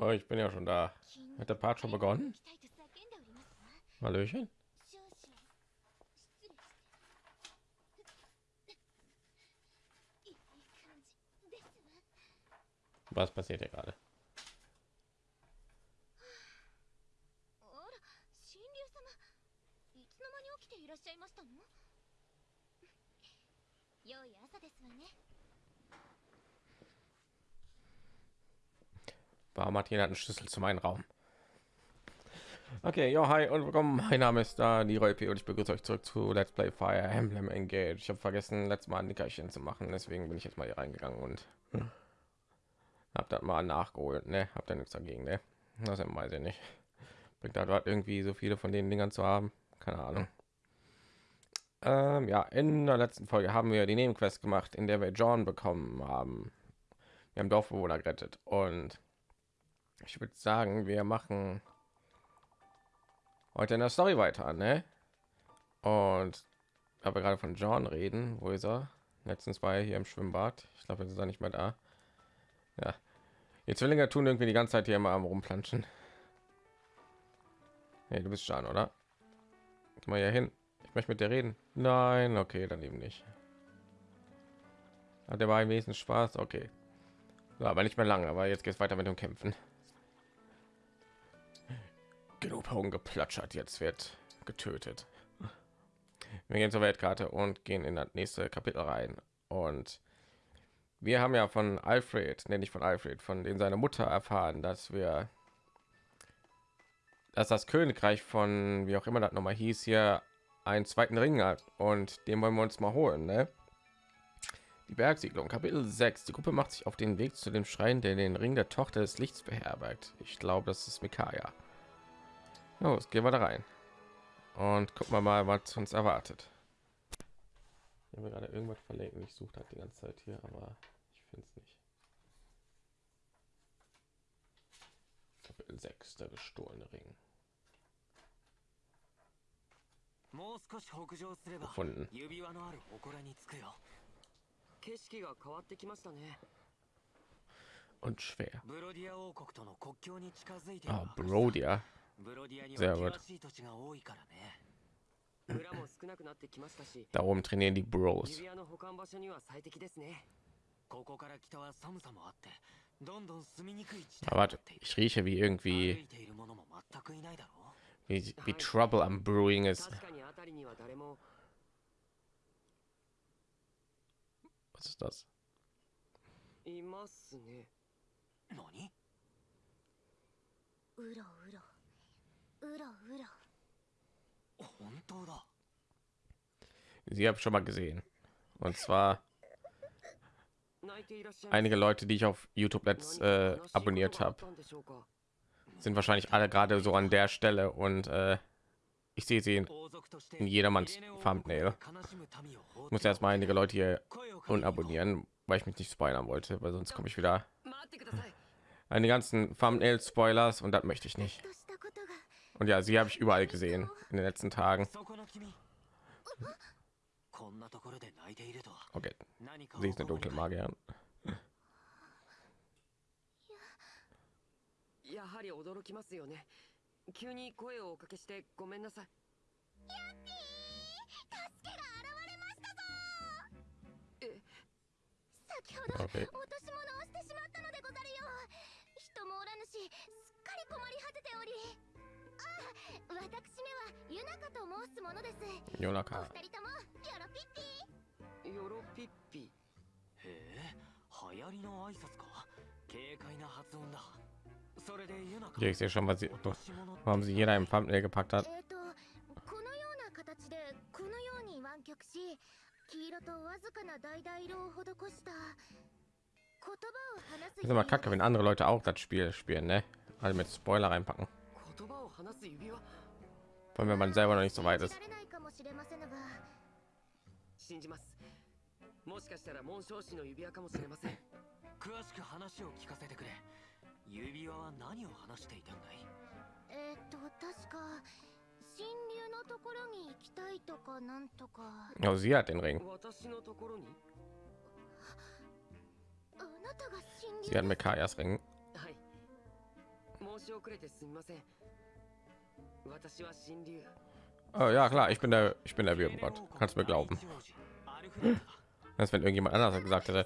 Oh, ich bin ja schon da. Hat der Part schon begonnen? Hallöchen. Was passiert hier gerade? Warum hat jeder einen Schlüssel zu meinem Raum? Okay, ja, hi und willkommen. Mein Name ist da Leroy P. und ich begrüße euch zurück zu Let's Play Fire Emblem Engage. Ich habe vergessen, letztes Mal ein Nickerchen zu machen, deswegen bin ich jetzt mal hier reingegangen und habe das mal nachgeholt. Ne, habt ihr nichts dagegen, ne? Das weiß ich nicht. Bringt da dort irgendwie so viele von den Dingern zu haben? Keine Ahnung. Ähm, ja, in der letzten Folge haben wir die Nebenquest gemacht, in der wir John bekommen haben. Wir haben Dorfbewohner gerettet und ich würde sagen, wir machen heute in der Story weiter, ne? Und aber gerade von John reden, wo ist er? Letztens war er hier im Schwimmbad. Ich glaube, jetzt ist er nicht mehr da. Ja, die Zwillinge tun irgendwie die ganze Zeit hier immer am rumplanschen. Hey, du bist schon, oder? Geh mal hier hin. Ich möchte mit dir reden. Nein, okay, dann eben nicht. Hat der war im Wesen Spaß, okay. So, aber nicht mehr lange, aber jetzt geht es weiter mit dem Kämpfen genug geplatschert jetzt wird getötet. Wir gehen zur weltkarte und gehen in das nächste kapitel rein. Und wir haben ja von alfred nenne ich von alfred von den seine mutter erfahren dass wir dass das königreich von wie auch immer das noch mal hieß hier einen zweiten ring hat. Und den wollen wir uns mal holen ne? die bergsiedlung kapitel 6 die gruppe macht sich auf den weg zu dem schrein der den ring der tochter des lichts beherbergt. Ich glaube das ist mikaya Los, gehen wir da rein und gucken wir mal, was uns erwartet. Ich habe gerade irgendwas verlegen. Ich suche halt die ganze Zeit hier, aber ich finde es nicht. Kapitel 6, der gestohlene Ring. Gefunden. 景色が変わってきましたね。Und schwer. ブロディア王国との国境に近づいて Ah, Brodia. ブロディアに Sehr は gut. 険しい土地が多いからね。村も少なくなってきましたし、 Da oben trainieren die Bros. 指輪の保管場所には最適ですね。ここから北は寒さもあって、どんどん住みにくい地帯 Aber にな warte, っている。 ich rieche wie 歩 irgendwie いているものも全くいないだろう。 wie, wie Trouble am Brewing ist. 確かに辺りには誰も Was ist das? いますね。何うろうろうろうろ本当だ。 Sie habe schon mal gesehen. Und zwar einige Leute, die ich auf YouTube jetzt äh, abonniert habe, sind wahrscheinlich alle gerade so an der Stelle und äh, ich sehe sie in, in jedermanns Thumbnail. Ich muss erst mal einige Leute hier unabonnieren, weil ich mich nicht spoilern wollte, weil sonst komme ich wieder an die ganzen Thumbnail Spoilers und das möchte ich nicht. としたことが Und ja, sie habe ich überall gesehen in den letzten Tagen. そこ。んなところで泣いているとは Okay, 何か sie ist eine dunkle Magierin. やはり驚きますよね。急に声をおかけしてごめんなさい。助けが現れましたぞえ、先ほど Okay. 落とし物をしてしまったのでござるよ人もおらぬしすっかり困り果てており私めはユナカと申すものですお Jonaka. 二人ともよろぴっぴヨロピッピ。へえ、流行りの挨拶か。軽快な発音だ。それでユナカ。 Okay, ich sehe schon, was sie, 落とし物って warum sie jeder im Thumbnail gepackt hat. えっ、とこのような形でこのように湾曲し黄色とわずかな橙色を施した言葉を話す Ist immer kacke, wenn andere Leute auch das Spiel spielen, ne? Alle mit Spoiler reinpacken. Vor allem, wenn man selber noch nicht so weit 信 ist. もしれませぬが信じます。もしかしたら紋章師の指輪かもしれません。詳しく話を聞かせてくれ。指輪は何を話していたんだい？えっ、と確か神流のところに行きたいとかなんとか Oh, sie hat den Ring. 私のところに？あなたが神 Sie 流 hat Mekayas Ring. はい。 申し遅れてすみません私は神竜 Oh ja, klar, ich bin der, ich bin der Würgengott. Kannst mir glauben. アルフレッドだ Als wenn irgendjemand anders gesagt hätte.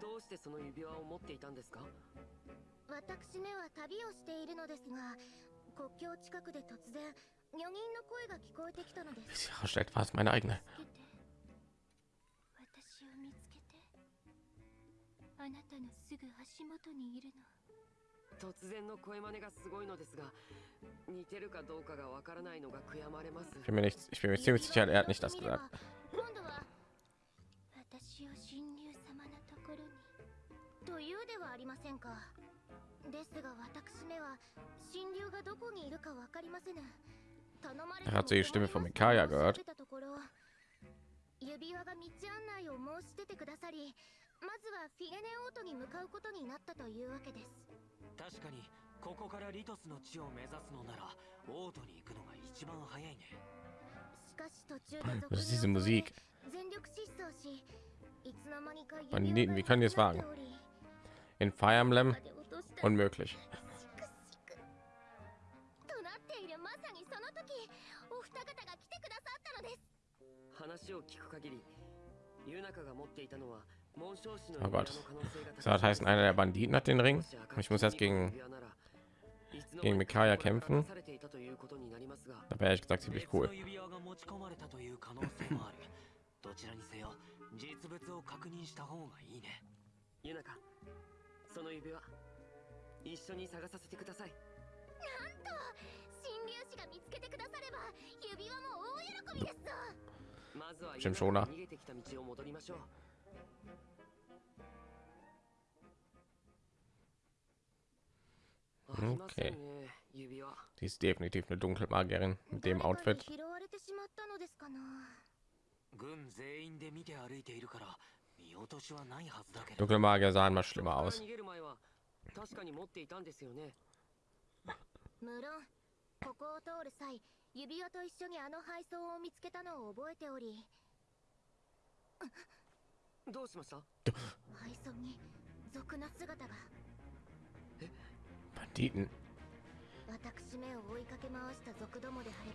どうしてその指輪を持っていたんですか？私めは旅をしているのですが国境近くで突然女人の声が聞こえてきたのです.私を見つけてあなたのすぐ足元にいるの突然の声真似がすごいのですが似てるかどうかがわからないのが悔やまれます Ich bin mir nicht, ich bin mir ziemlich sicher, er hat nicht das gesagt. 今度は私を神竜様のところにというではありませんかですが私めは神竜がどこにいるかわかりませぬ頼まれ Er hat die Stimme von Mikaya gehört. 指輪が道案内を申し出てくださりまずはフィレネオートに向かうことになったというわけです確かにここからリトスの地を目指すのならオートに行くのが一番早いねしかし途中で Was ist diese Musik? 全力疾走しいつの間にか Banditen, wie können die es wagen? In Fire Emblem unmöglich. となっているまさにその時お二方が来てくださったのです話を聞く限りユナカが持っていたのは紋章師の Oh 指輪 Gott. の可能性が Das hat heißen, einer der Banditen hat den Ring. Ich muss jetzt gegen, gegen Mikaya kämpfen. されていたということになりますが Da wäre ehrlich gesagt ziemlich cool. 別の指輪が持ち込まれたという可能性もあるどちらにせよ実物を確認した方がいいねユナカ その指輪一緒に探させてください。なんと神竜士が見つけてくだされば指輪も大喜びですぞ。まずは逃げてきた道を戻りましょう。Okay. Die ist definitiv eine Dunkelmagierin mit dem Outfit. に拾われてしまったのですかな軍全員で見て歩いているから Dunkle Magier sahen mal schlimmer aus.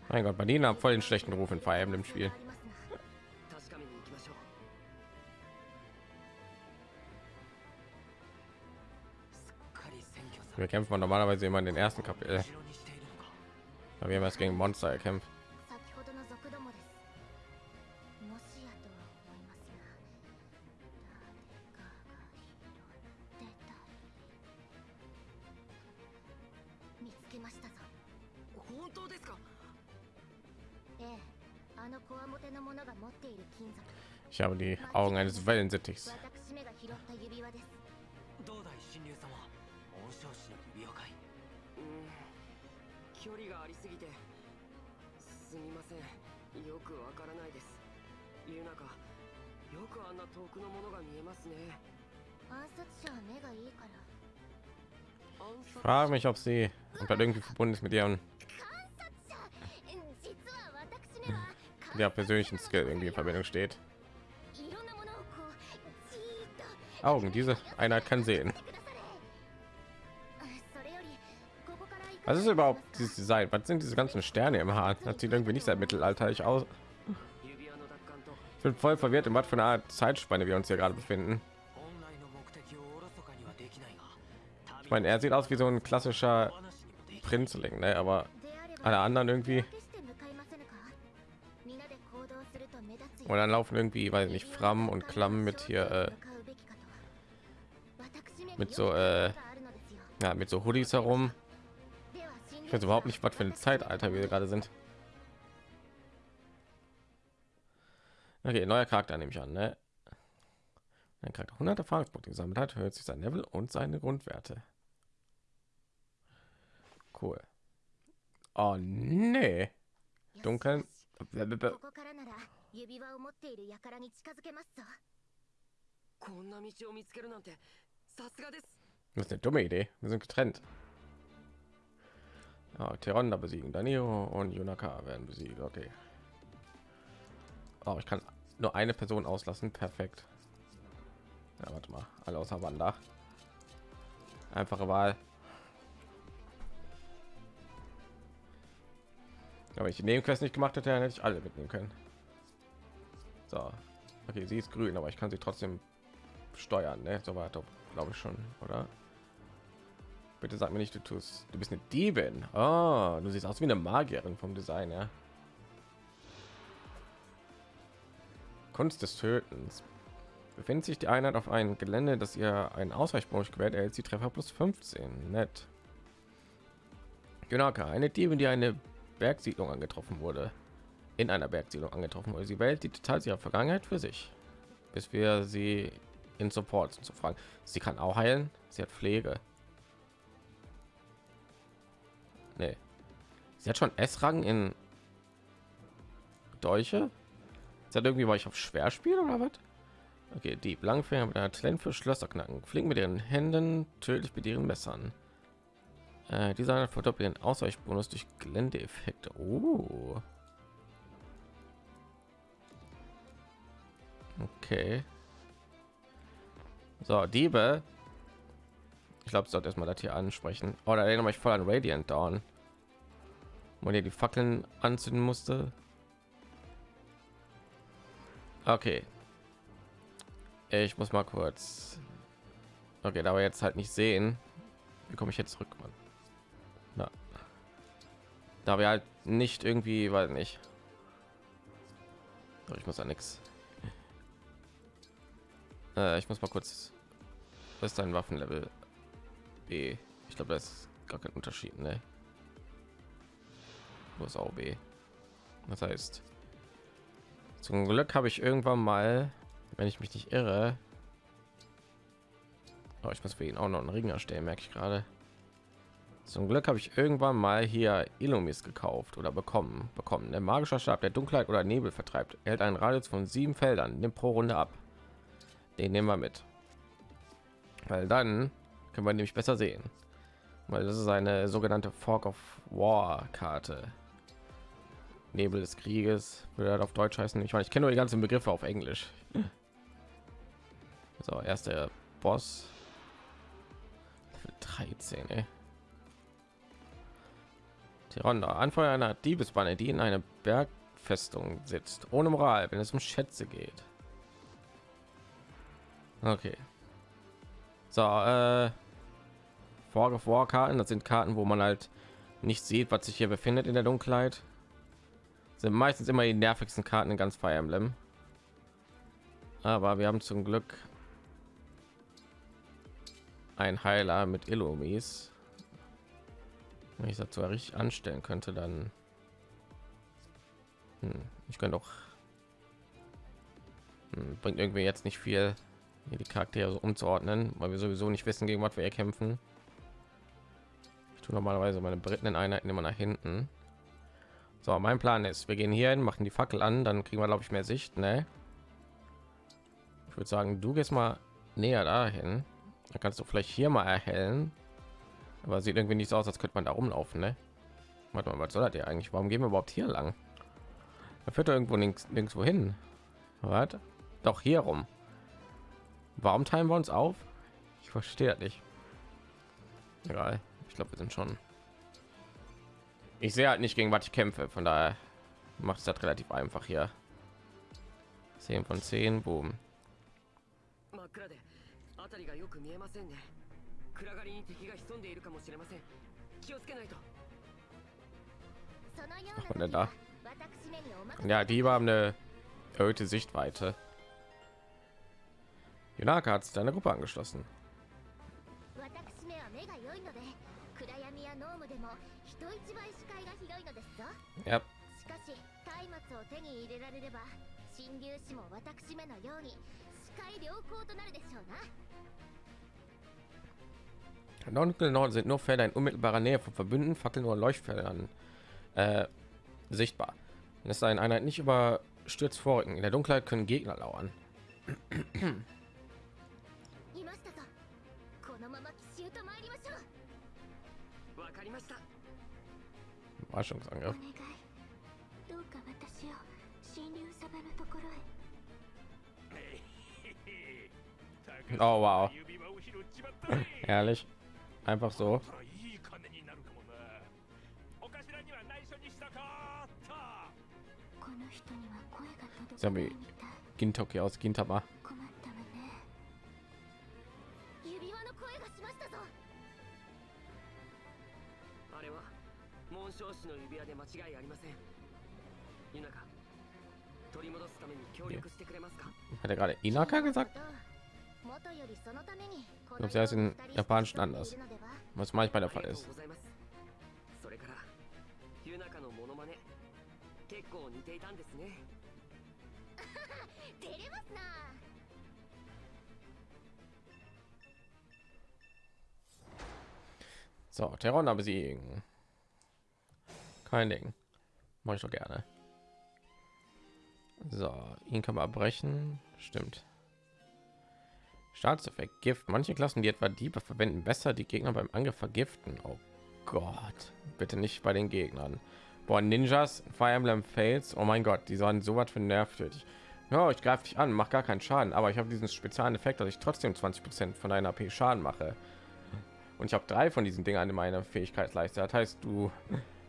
Mein Gott, Berlin haben voll den schlechten Ruf in Fire Emblem Spiel. wir kämpfen man normalerweise immer in den ersten kapitel äh, aber wir haben erst gegen monster erkämpft Ich habe die Augen eines Wellensittichs. 距離がありすぎてすみませんよくわからないですユナカよくあんな遠くのものが見えますね暗殺者は目がいいから暗 Ich 殺 frage mich, ob sie ob das irgendwie verbunden ist mit ihrem 観察者実は私めは mit ihrer persönlichen Skill irgendwie in Verbindung steht. いろんなものをこうじーっと Augen, diese Einheit kann sehen. Was ist überhaupt dieses Design? Was sind diese ganzen Sterne im Haar? Das sieht irgendwie nicht sehr mittelalterlich aus. Ich bin voll verwirrt, in was für eine Art Zeitspanne wir uns hier gerade befinden. Ich meine, er sieht aus wie so ein klassischer Prinzling, ne? aber alle anderen irgendwie. Und dann laufen irgendwie, weiß nicht, Fram und Klamm mit hier äh, mit so äh, ja, mit so Hoodies herum. Ich weiß überhaupt nicht, was für ein Zeitalter wir gerade sind. Okay, neuer Charakter nehme ich an, ne? Ein Charakter 100 Erfahrungspunkte gesammelt hat, hört sich sein Level und seine Grundwerte. Cool. Oh nee. Dunkeln. Das ist eine dumme Idee. Wir sind getrennt. Ja, Teronda besiegen, Danilo und Yunaka werden besiegt. Okay. Oh, ich kann nur eine Person auslassen. Perfekt. Ja, warte mal. Alle außer Wanda. Einfache Wahl. Aber ich den Quest nicht gemacht hätte, hätte ich alle mitnehmen können. So. Okay, sie ist grün, aber ich kann sie trotzdem steuern, ne? So weiter, glaube ich schon, oder? Bitte sag mir nicht, du tust. Du bist eine Diebin. Oh, du siehst aus wie eine Magierin vom Design, ja. Kunst des Tötens. Befindet sich die Einheit auf einem Gelände, das ihr einen Ausweichbonus gewährt, erhält sie Treffer plus 15. Nett. Junaka, eine Diebin, die eine Bergsiedlung angetroffen wurde. In einer Bergsiedlung angetroffen wurde. Sie wählt die Details ihrer Vergangenheit für sich, bis wir sie in Support zu fragen. Sie kann auch heilen. Sie hat Pflege. Nee. Sie hat schon S-Rang in Dolche. Hat irgendwie war ich auf Schwerspiel oder was? Okay, die Blankfinger mit einer Talent für Schlösser knacken. Fliegen mit ihren Händen, tödlich mit ihren Messern. Äh, dieser verdoppelt den Ausweichbonus durch Geländeeffekte. Oh. Okay. So, Diebe. Ich glaube, sollte erstmal das hier ansprechen. Oder oh, erinnere mich voll an Radiant Dawn. Wo ihr die Fackeln anzünden musste. Okay. Ich muss mal kurz. Okay, da wir jetzt halt nicht sehen, wie komme ich jetzt zurück, Mann? Na. Da wir halt nicht irgendwie, weil nicht. Ich muss ja nichts. Äh, ich muss mal kurz. Was ist dein Waffenlevel? B. Ich glaube, das ist gar kein Unterschied, ne? Muss auch B. Das heißt, zum Glück habe ich irgendwann mal, wenn ich mich nicht irre, oh, ich muss für ihn auch noch einen Ring erstellen, merke ich gerade. Zum Glück habe ich irgendwann mal hier Illumis gekauft oder bekommen. Bekommen. Der magische Stab, der Dunkelheit oder Nebel vertreibt, erhält einen Radius von sieben Feldern. Nimmt pro Runde ab. Den nehmen wir mit, weil dann können wir nämlich besser sehen, weil das ist eine sogenannte Fork of War Karte. Nebel des Krieges würde auf Deutsch heißen. Ich meine, ich kenne nur die ganzen Begriffe auf Englisch. So, erster Boss 13. Ey. Tironda, Anfeuer einer Diebesbanne, die in einer Bergfestung sitzt, ohne Moral, wenn es um Schätze geht. Okay. So, äh, Of War Karten, das sind Karten, wo man halt nicht sieht, was sich hier befindet in der Dunkelheit. Sind meistens immer die nervigsten Karten in ganz Fire Emblem. Aber wir haben zum Glück ein Heiler mit Illumis. Wenn ich dazu richtig anstellen könnte, dann hm, ich könnte auch hm, bringt irgendwie jetzt nicht viel die Charaktere so umzuordnen, weil wir sowieso nicht wissen, gegen was wir hier kämpfen. Tue normalerweise meine Briten in Einheiten immer nach hinten. So, mein Plan ist, wir gehen hier hin, machen die Fackel an, dann kriegen wir glaube ich mehr Sicht, ne? Ich würde sagen, du gehst mal näher dahin. Dann kannst du vielleicht hier mal erhellen. Aber sieht irgendwie nicht so aus, als könnte man da rumlaufen, ne? Warte mal, was soll hier eigentlich? Warum gehen wir überhaupt hier lang? Da führt er irgendwo links, links wohin. Warte. Doch hier rum. Warum teilen wir uns auf? Ich verstehe nicht. Egal Ich glaube, wir sind schon. Ich sehe halt nicht gegen was ich kämpfe. Von daher macht es das relativ einfach hier. 10 von 10. Boom. 辺りがよく見えませんね暗がりに敵が でいるかもしれません気をつけないと Und dann da. Ja, die haben eine erhöhte Sichtweite. Junaka hat deine Gruppe angeschlossen. Ja. 神竜士も私めのように視界良好となるでしょうな Dunkel Norden sind nur Felder in unmittelbarer Nähe von Verbünden, Fackeln oder Leuchtfeldern äh, sichtbar. Es sei eine Einheit nicht überstürzt vorrücken. In der Dunkelheit können Gegner lauern. Überraschungsangriff. Oh wow. Ehrlich. Einfach so. Zombie Gintoki aus Gintama. 紋章師の指輪で間違いありませんユナカ取り戻すために協力してくれますか Hat er gerade Inaka gesagt? 元よりそのためにこ Ich の glaube, sie heißt in 世を二人 Japanischen して anders. いるのでは Was manchmal der あ Fall りがと ist. うございますそれからユナカのモノマネ結構似ていたんですね照れますな So, Terrona besiegen. kein Ding. Mach ich doch gerne. So, ihn kann man abbrechen. Stimmt. Staatseffekt Gift. Manche Klassen, die etwa Diebe verwenden, besser die Gegner beim Angriff vergiften. Oh Gott. Bitte nicht bei den Gegnern. Boah, Ninjas, Fire Emblem Fails. Oh mein Gott, die waren so was für nervtötig. Ja, ich greife dich an, mach gar keinen Schaden, aber ich habe diesen speziellen Effekt, dass ich trotzdem 20% von deiner AP Schaden mache. Und ich habe drei von diesen Dingern in meiner Fähigkeitsleiste. Das heißt, du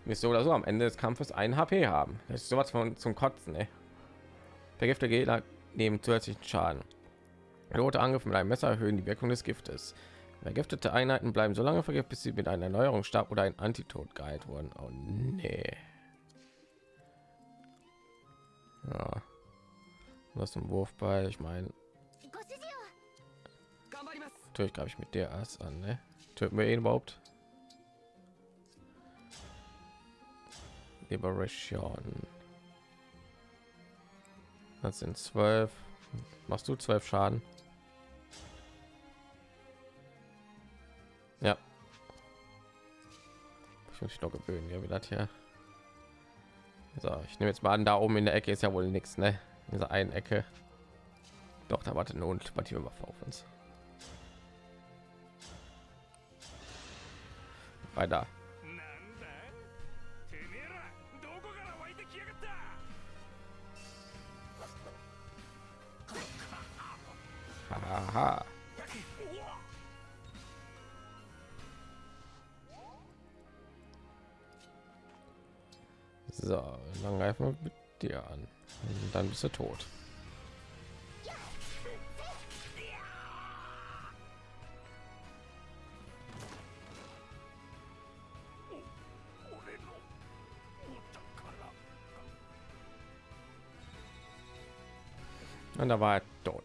mich so oder so am Ende des Kampfes ein HP haben. Das ist sowas von zum Kotzen, ne? ey. Vergifter Gegner nehmen zusätzlichen Schaden. Rote Angriff mit einem Messer erhöhen die Wirkung des Giftes. Vergiftete Einheiten bleiben so lange vergiftet, bis sie mit einer Erneuerung Erneuerungsstab oder ein Antitod geheilt wurden. Oh nee. Ja. Was ein Wurfball, ich meine. Natürlich greife ich mit der Ass an, ne? Töten wir ihn überhaupt? Liberation. Das sind zwölf. Machst du zwölf Schaden? Ja. Ich muss mich noch gewöhnen, ja, wie das hier. So, ich nehme jetzt mal an, da oben in der Ecke ist ja wohl nichts, ne? In dieser einen Ecke. Doch, da wartet ein ultimativer Waffe auf uns. Weiter. Haha. So, dann greifen wir mit dir an. Und dann bist du tot. Und da war er tot.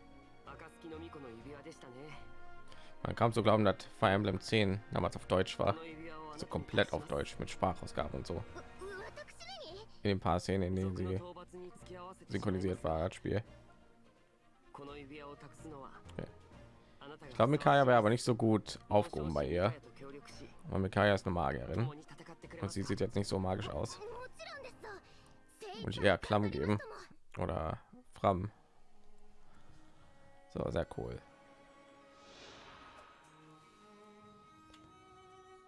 Man kam zu glauben, dass Fire Emblem 10 damals auf Deutsch war. so komplett auf Deutsch mit Sprachausgaben und so. In den paar Szenen, in denen sie synchronisiert war, das Spiel. Okay. Ich glaube, Mikaya wäre aber nicht so gut aufgehoben bei ihr. Aber Mikaya ist eine Magierin. Und sie sieht jetzt nicht so magisch aus. Und ich eher Klamm geben. Oder Fram. So, sehr cool.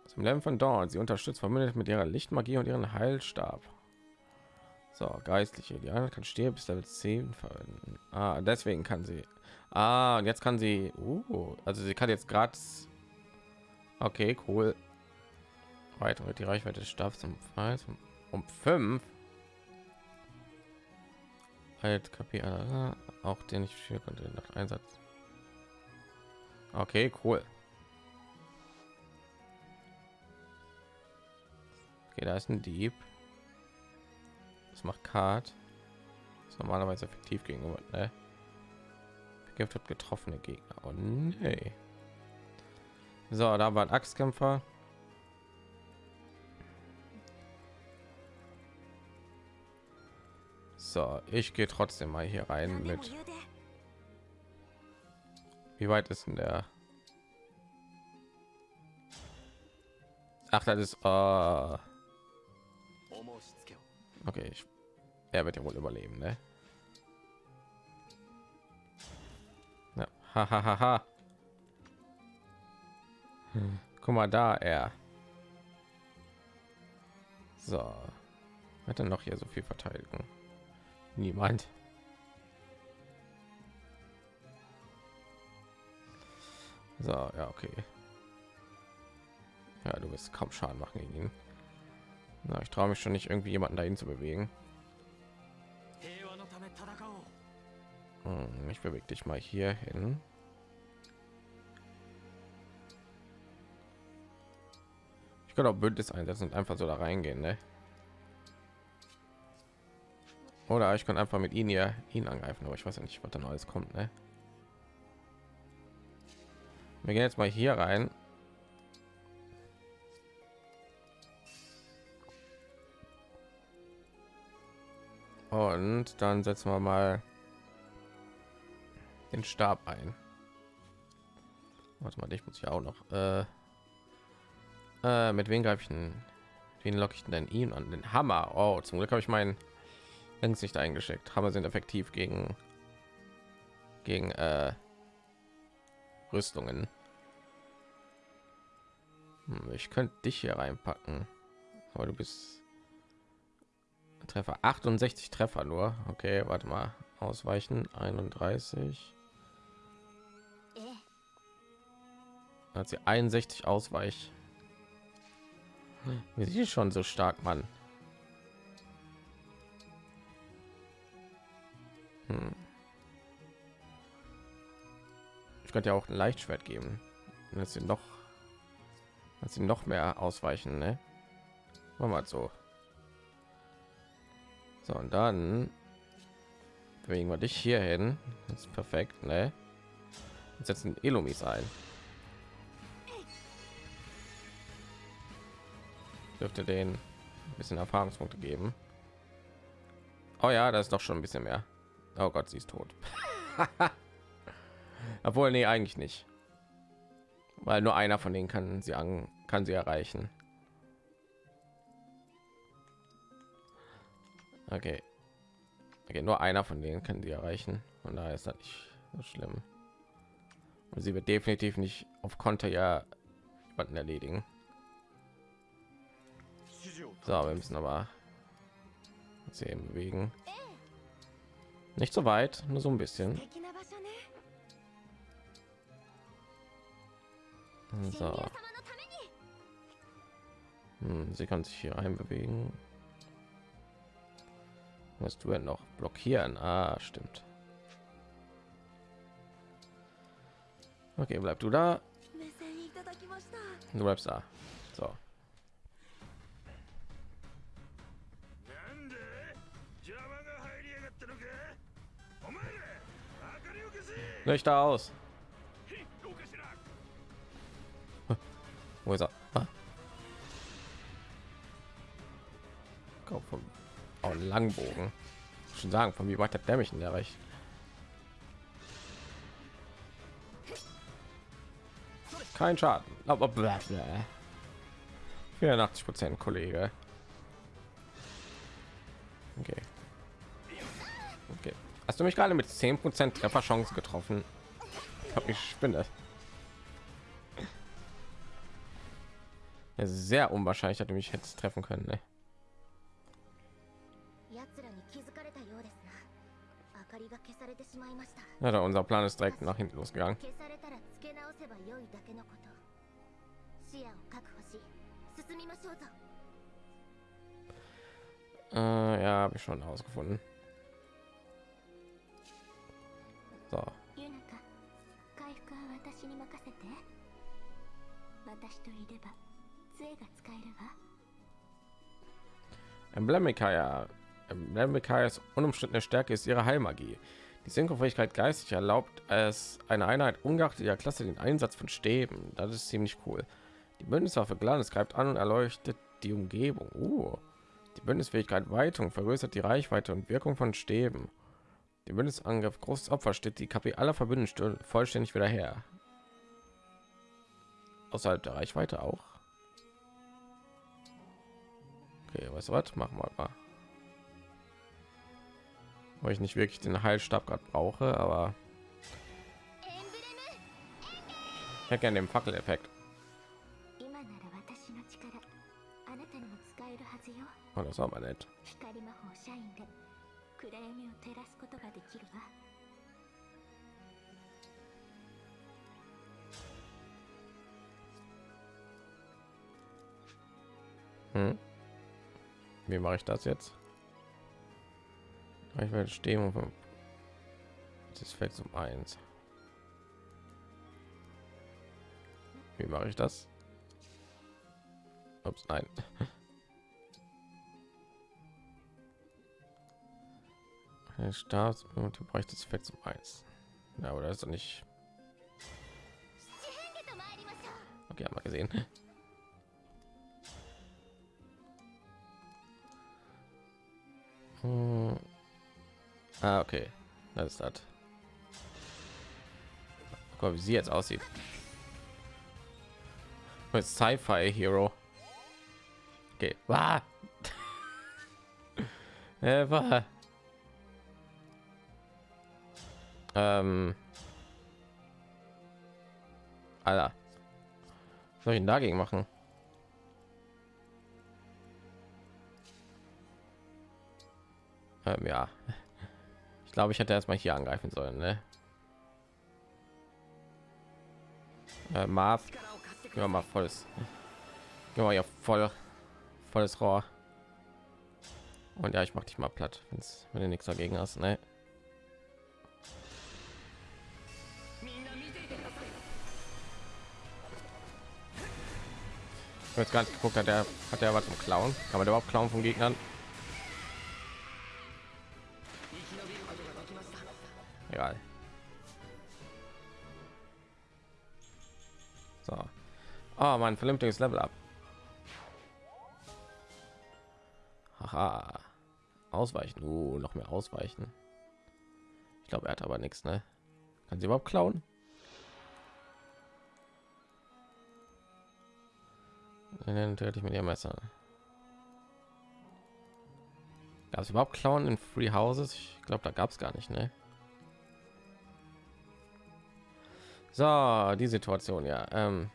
Zum Lernen von Dawn. Sie unterstützt Verbündete mit ihrer Lichtmagie und ihren Heilstab. So, Geistliche. Die eine kann Stier bis Level 10 verwenden. Ah, deswegen kann sie. Ah, und jetzt kann sie. Uh, also sie kann jetzt gratis. Okay, cool. Weiter wird die Reichweite des Stabs um, um 5. Halt KP auch den ich für konnte nach Einsatz. Okay, cool. Okay, da ist ein Dieb. Das macht Card. Ist normalerweise effektiv gegenüber, ne? Vergiftet getroffene Gegner. Oh nee. So, da war ein Axtkämpfer. So, ich gehe trotzdem mal hier rein mit. Wie weit ist denn der? Ach, das ist. Uh okay, ich, er wird ja wohl überleben, ne? Ja. Ha, ha, ha, ha. Hm, guck mal da, er. So. Hat er noch hier so viel Verteidigung? Niemand. So, ja, okay. Ja, du wirst kaum Schaden machen gegen ihn. Na, ich traue mich schon nicht, irgendwie jemanden dahin zu bewegen. Hm, ich bewege dich mal hier hin. Ich kann auch Bündnis einsetzen und einfach so da reingehen, ne? Oder ich kann einfach mit ihnen hier ihn angreifen, aber ich weiß ja nicht, was dann alles kommt, ne? Wir gehen jetzt mal hier rein. Und dann setzen wir mal den Stab ein. Warte mal, ich muss ja auch noch. Äh, äh, mit wem greife ich denn? Wen locke ich denn ihn an? Den Hammer. Oh, zum Glück habe ich meinen längst nicht eingeschickt. Hammer sind effektiv gegen gegen äh, Rüstungen. Hm, ich könnte dich hier reinpacken, aber du bist Treffer 68 Treffer nur. Okay, warte mal. Ausweichen 31. ええ hat sie 61 Ausweich. Wie sie schon so stark, Mann. Hm. Ich könnte ja auch ein Leichtschwert geben, dass sie noch, dass sie noch mehr ausweichen, ne? Machen wir mal so. So und dann bewegen wir dich hier hin. Das ist perfekt, ne? Und setzen Elomis ein. dürfte den ein bisschen Erfahrungspunkte geben. Oh ja, das ist doch schon ein bisschen mehr. Oh Gott, sie ist tot. Obwohl, nee, eigentlich nicht. Weil nur einer von denen kann sie an, kann sie erreichen. Okay. okay. Nur einer von denen kann sie erreichen. Und da ist das nicht so schlimm. Und sie wird definitiv nicht auf Konter ja jemanden erledigen. So, wir müssen aber sie eben bewegen. Nicht so weit, nur so ein bisschen. So. Hm, sie kann sich hier einbewegen. Was du denn noch blockieren? Ah, stimmt. Okay, bleib du da. Du bleibst da. Löchter aus. Wo ist er? Ah. Vom oh, Langbogen. Schon sagen, von wie weit hat der mich in der erreicht? Kein Schaden. Aber 84 Prozent, Kollege. Hast du mich gerade mit 10% Trefferchance getroffen? Ich habe ich spinne. Ja, sehr unwahrscheinlich, dass du mich jetzt treffen können. Ne? Ja, da unser Plan ist direkt nach hinten losgegangen. Äh, ja, habe ich schon herausgefunden. So. Emblemikaya. Emblemikaya ist unumstrittene Stärke ist ihre Heilmagie. Die Synchrofähigkeit geistig erlaubt es eine Einheit ungeachtet ihrer Klasse den Einsatz von Stäben. Das ist ziemlich cool. Die Bündniswaffe Glanz greift an und erleuchtet die Umgebung. Uh. Die Bündnisfähigkeit Weitung vergrößert die Reichweite und Wirkung von Stäben. Dem Bündnisangriff großes Opfer steht die KP aller Verbündeten vollständig wieder her. Außerhalb der Reichweite auch. Okay, weißt du was? Machen wir mal. Weil ich nicht wirklich den Heilstab gerade brauche, aber ich hätte gerne den Fackeleffekt. Und oh, das war mal nett. 照らすことができるわ Hm? Wie mache ich das jetzt? Ich werde stehen und das fällt zum eins. Wie mache ich das? Ups, nein. Äh, Stabs und du bräuchtest es fett zum Eis. Ja, aber das ist doch nicht. Okay, haben wir gesehen. Hm. Ah, okay. Das ist das. Guck mal, wie sie jetzt aussieht. Oh, Als Sci-Fi Hero. Okay. War. Äh, wow. Ähm. Alter. Was soll ich denn dagegen machen? Ähm, ja. Ich glaube, ich hätte erstmal hier angreifen sollen, ne? Äh, Marv. Ja, mal volles. Ja, ja, voll. Volles Rohr. Und ja, ich mach dich mal platt, wenn du nichts dagegen hast, ne? Ich jetzt gar nicht geguckt, hat er hat er was zum Klauen? Kann man überhaupt klauen von Gegnern? Egal. So. Oh, mein vernünftiges Level ab. Haha. Ausweichen. Uh, noch mehr ausweichen. Ich glaube, er hat aber nichts, ne? Kann sie überhaupt klauen? Dann töte ich mit ihr Messer. Gab es überhaupt klauen in Free Houses? Ich glaube, da gab es gar nicht, ne? So, die Situation, ja. Ähm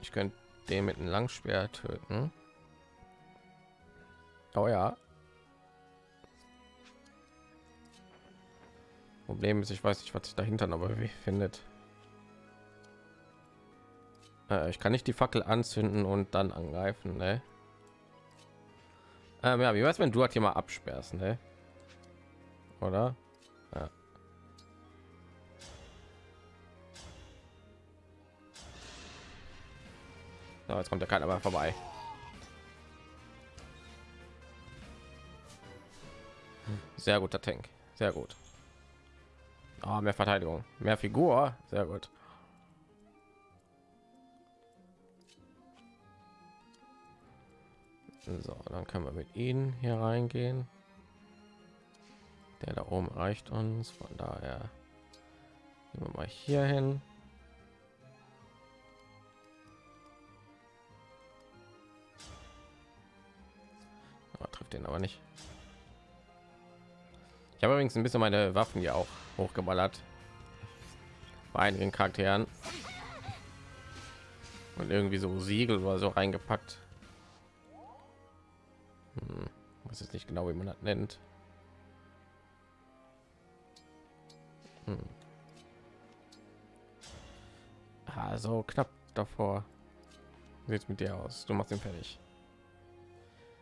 ich könnte den mit einem Langschwert töten. Oh ja. Problem ist, ich weiß nicht, was sich dahinter noch wie findet. Äh, ich kann nicht die Fackel anzünden und dann angreifen, ne? Ähm, ja, wie weiß, wenn du halt hier mal absperrst, ne? Oder? Ja. So, jetzt kommt der keiner mehr vorbei. Sehr guter Tank. Sehr gut. Ah, mehr Verteidigung, mehr Figur. Sehr gut. So, dann können wir mit ihnen hier reingehen. Der da oben reicht uns, von daher gehen wir mal hier hin. Aber trifft den aber nicht. Ich habe übrigens ein bisschen meine Waffen ja auch hochgeballert bei einigen Charakteren und irgendwie so Siegel oder so reingepackt. Weiß jetzt nicht genau, wie man das nennt. Hm. Also knapp davor. Sieht's mit dir aus? Du machst ihn fertig.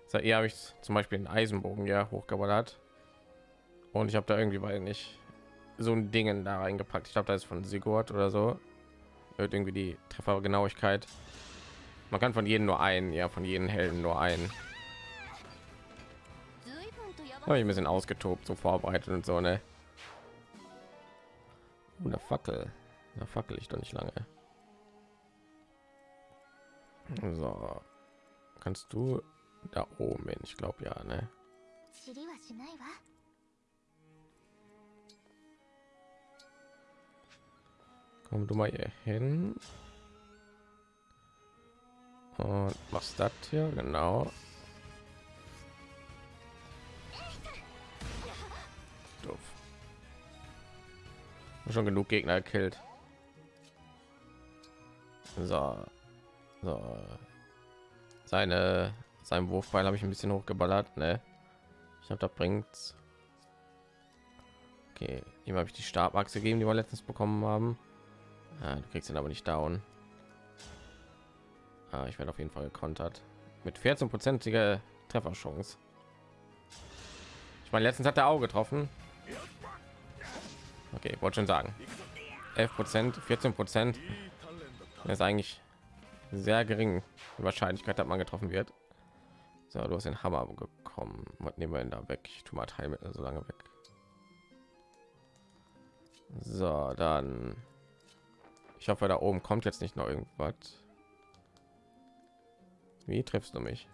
So, eher habe ich zum Beispiel einen Eisenbogen ja hochgeballert und ich habe da irgendwie weil nicht so ein Dingen da reingepackt. Ich glaube, da ist von Sigurd oder so. Wird irgendwie die Treffergenauigkeit. Man kann von jedem nur einen, ja, von jedem Helden nur einen ich ein bisschen ausgetobt so vorbereitet und so ne? Oh, und der fackel. Da fackel ich doch nicht lange. So. Kannst du da oben hin? Ich glaube ja ne? Komm du mal hier hin. Und machst das hier genau. Schon genug Gegner gekillt. So. So. Seine sein Wurfbeil habe ich ein bisschen hochgeballert, ne? Ich habe da bringt's. Okay, ihm habe ich die Stabachse gegeben, die wir letztens bekommen haben. Ah, du kriegst ihn aber nicht down. Ah, ich werde auf jeden Fall gekontert mit 14-prozentiger Trefferchance. Ich meine, letztens hat der Auge getroffen. Okay, wollte schon sagen. 11 Prozent, 14 Prozent ist eigentlich sehr gering. Die Wahrscheinlichkeit, dass man getroffen wird. So, du hast den Hammer bekommen. Was nehmen wir denn da weg? Ich tue mal Teilmittel so lange weg. So, dann. Ich hoffe, da oben kommt jetzt nicht noch irgendwas. Wie triffst du mich?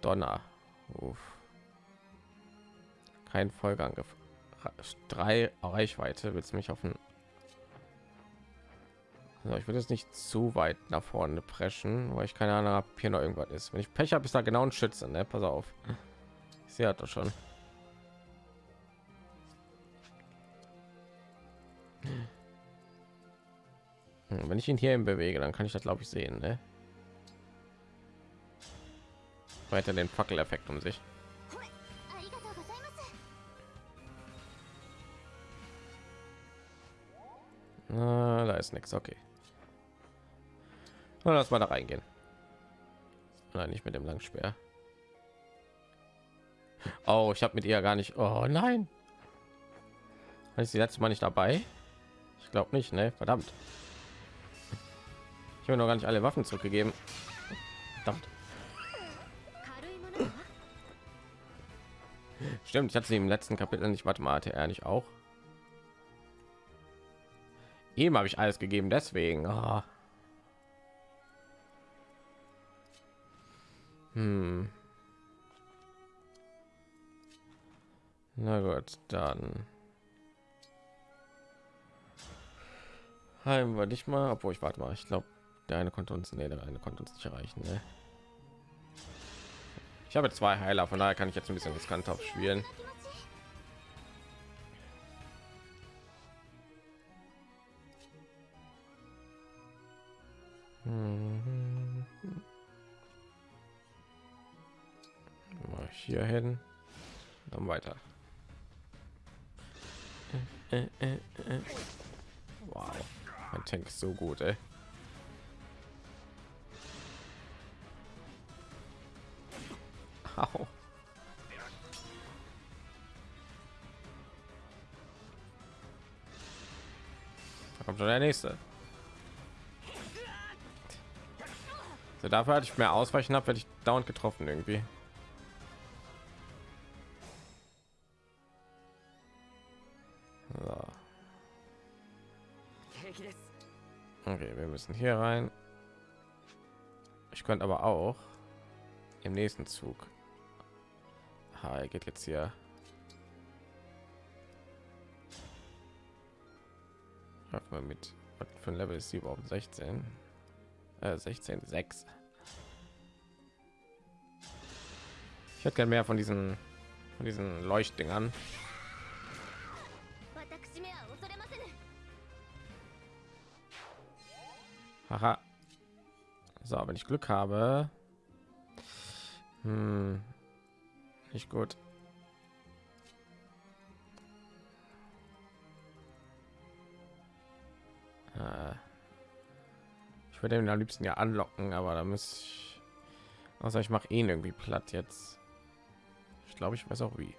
Donner. Uff. Kein Folgeangriff. Drei Reichweite. Willst du mich auf den so, ich würde jetzt nicht zu weit nach vorne preschen, weil ich keine Ahnung habe, hier noch irgendwas ist. Wenn ich Pech habe, ist da genau ein Schütze, ne? Pass auf. Ich sehe das schon. Hm, Wenn ich ihn hier bewege, dann kann ich das glaube ich sehen, ne? Weiter den Fackeleffekt um sich. da ist nichts, okay. Na, lass mal da reingehen. Nein, nicht mit dem Langspeer. Oh, ich habe mit ihr gar nicht. Oh nein. War ich sie letztes Mal nicht dabei? Ich glaube nicht, ne? Verdammt. Ich habe noch gar nicht alle Waffen zurückgegeben. Verdammt. Stimmt, ich hatte sie im letzten Kapitel nicht. Warte mal, hatte er nicht auch? Ihm habe ich alles gegeben, deswegen. Ah. Hm. Na gut, dann heim wir dich mal, obwohl ich warte mal, ich glaube, der eine konnte uns, nee, der eine konnte uns nicht erreichen. Ne? Ich habe zwei Heiler, von daher kann ich jetzt ein bisschen riskant aufspielen. Mal hier hin, dann weiter. Äh, äh, äh. Wow, mein Tank ist so gut, ey. Au. Da kommt schon der nächste. So, dafür hatte ich mehr Ausweichen habe, werde ich dauernd getroffen irgendwie. So. Okay, wir müssen hier rein. Ich könnte aber auch im nächsten Zug. Ha, er geht jetzt hier. Hört mal mit. Was für ein Level ist sie überhaupt? 16 äh, 16 6 ich hätte gern mehr von diesen von diesen leuchtdingern Haha. So, wenn ich Glück habe. Hm. Nicht gut. Äh. Würde ihn am liebsten ja anlocken, aber da muss ich. Außer ich mache ihn irgendwie platt jetzt. Ich glaube, ich weiß auch wie.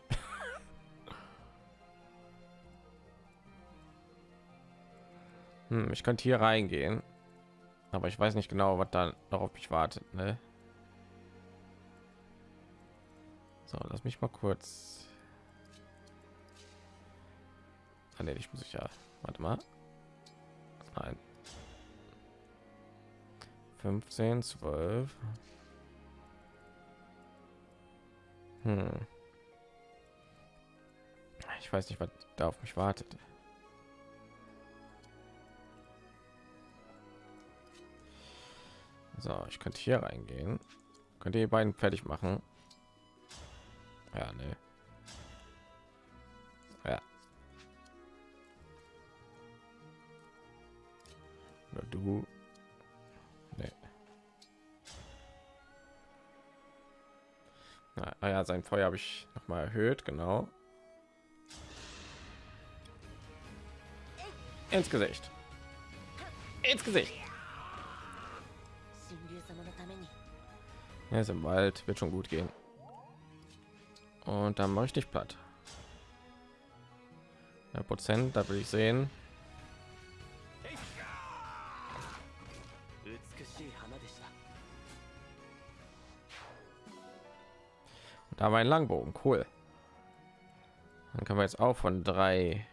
hm, ich könnte hier reingehen. Aber ich weiß nicht genau, was da noch auf mich wartet. Ne? So, lass mich mal kurz. Ah, nee, ich muss ich ja. Warte mal. Nein. 15, 12. Hm. Ich weiß nicht, was da auf mich wartet. So, ich könnte hier reingehen. Könnt ihr die beiden fertig machen? Ja, ne. Ja. Oder du. Ah, ah sein Feuer habe ich noch mal erhöht, genau. Ins Gesicht. Ins Gesicht. Er ist im Wald, wird schon gut gehen. Und dann mache ich dich platt. Prozent, da will ich sehen. Da war ein Langbogen, cool. Dann können wir jetzt auch von drei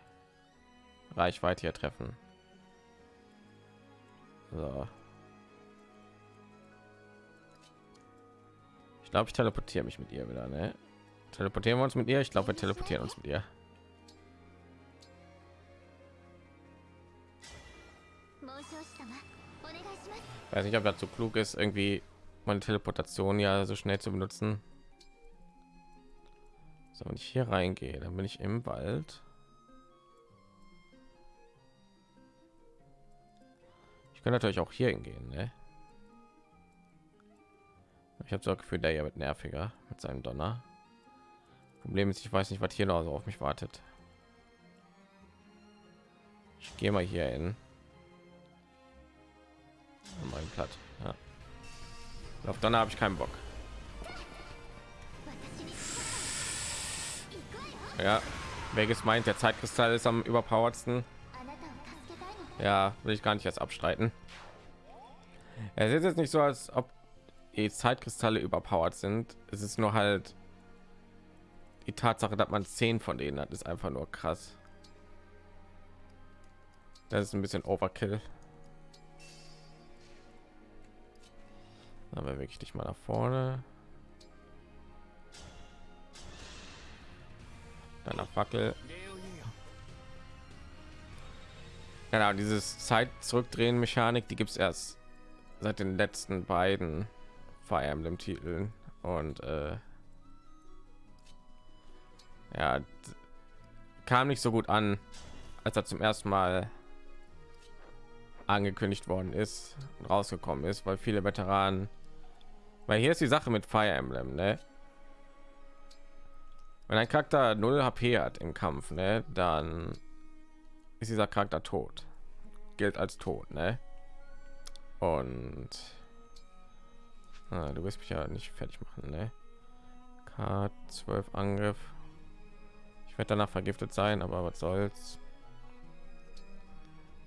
Reichweite hier treffen. So. Ich glaube, ich teleportiere mich mit ihr wieder, ne? Teleportieren wir uns mit ihr? Ich glaube, wir teleportieren uns mit ihr. Weiß nicht, ob dazu so klug ist, irgendwie meine Teleportation ja so schnell zu benutzen. So, wenn ich hier reingehe, dann bin ich im Wald. Ich kann natürlich auch hier hingehen, ne? Ich habe so Gefühl, der hier wird nerviger mit seinem Donner. Problem ist, ich weiß nicht, was hier noch so auf mich wartet. Ich gehe mal hier hin. Mein Platt. Ja. Auf Donner habe ich keinen Bock. Ja. Welches meint, der Zeitkristall ist am überpowertsten? Ja, will ich gar nicht erst abstreiten. Es ist jetzt nicht so, als ob die Zeitkristalle überpowert sind. Es ist nur halt die Tatsache, dass man zehn von denen hat, ist einfach nur krass. Das ist ein bisschen Overkill. aber wirklich ich dich mal nach vorne. deiner Fackel. Genau, dieses Zeit zurückdrehen Mechanik, die gibt es erst seit den letzten beiden Fire Emblem Titeln und äh, ja kam nicht so gut an, als er zum ersten Mal angekündigt worden ist und rausgekommen ist, weil viele Veteranen, weil hier ist die Sache mit Fire Emblem, ne? Wenn ein Charakter 0 HP hat im Kampf, ne, dann ist dieser Charakter tot. Gilt als tot, ne? Und ah, du wirst mich ja nicht fertig machen, ne? K12 Angriff. Ich werde danach vergiftet sein, aber was soll's?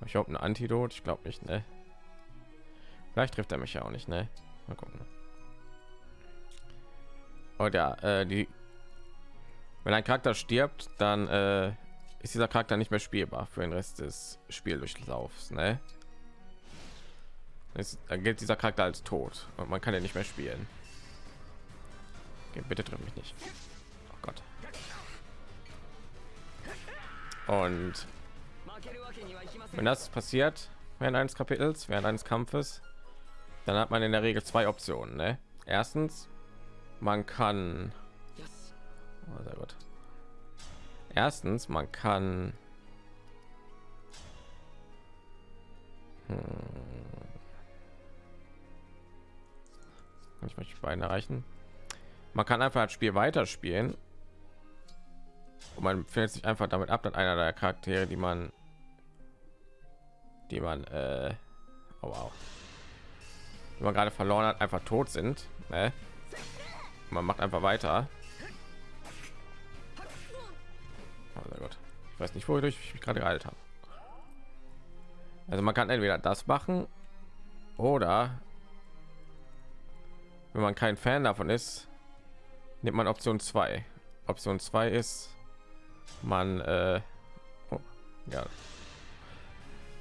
Ich habe ein Antidot, ich glaube nicht, ne? Vielleicht trifft er mich ja auch nicht, ne? Mal gucken. Und ja, äh, die wenn ein charakter stirbt dann äh, ist dieser charakter nicht mehr spielbar für den rest des spieldurchlaufs ne? Es, dann gilt dieser charakter als tot und man kann ja nicht mehr spielen okay, bitte triff mich nicht oh gott und wenn das passiert während eines kapitels während eines kampfes dann hat man in der regel zwei optionen ne? erstens man kann Oh, sehr gut. Erstens, man kann hm. Ich möchte beiden erreichen. Man kann einfach das Spiel weiterspielen. Und man findet sich einfach damit ab, dass einer der Charaktere, die man, die man, äh, oh wow, die man gerade verloren hat, einfach tot sind. Ne? Man macht einfach weiter. Oh, gut. Ich weiß nicht, wodurch ich mich gerade geheilt habe. Also man kann entweder das machen oder wenn man kein Fan davon ist, nimmt man Option 2. Option 2 ist, man, äh, oh, ja,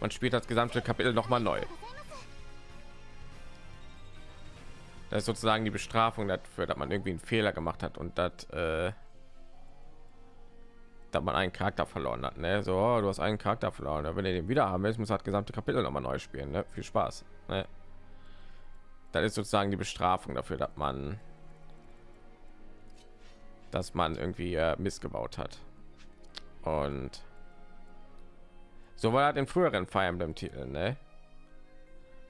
man spielt das gesamte Kapitel noch mal neu. Das ist sozusagen die Bestrafung dafür, dass man irgendwie einen Fehler gemacht hat und dass, äh, dass man einen Charakter verloren hat. Ne? So, oh, du hast einen Charakter verloren. Wenn ihr den wieder haben willst, muss das gesamte Kapitel noch mal neu spielen. Ne? Viel Spaß. Ne? Das ist sozusagen die Bestrafung dafür, dass man dass man irgendwie äh, missgebaut hat. Und so war das in früheren Fire Emblem Titeln, ne?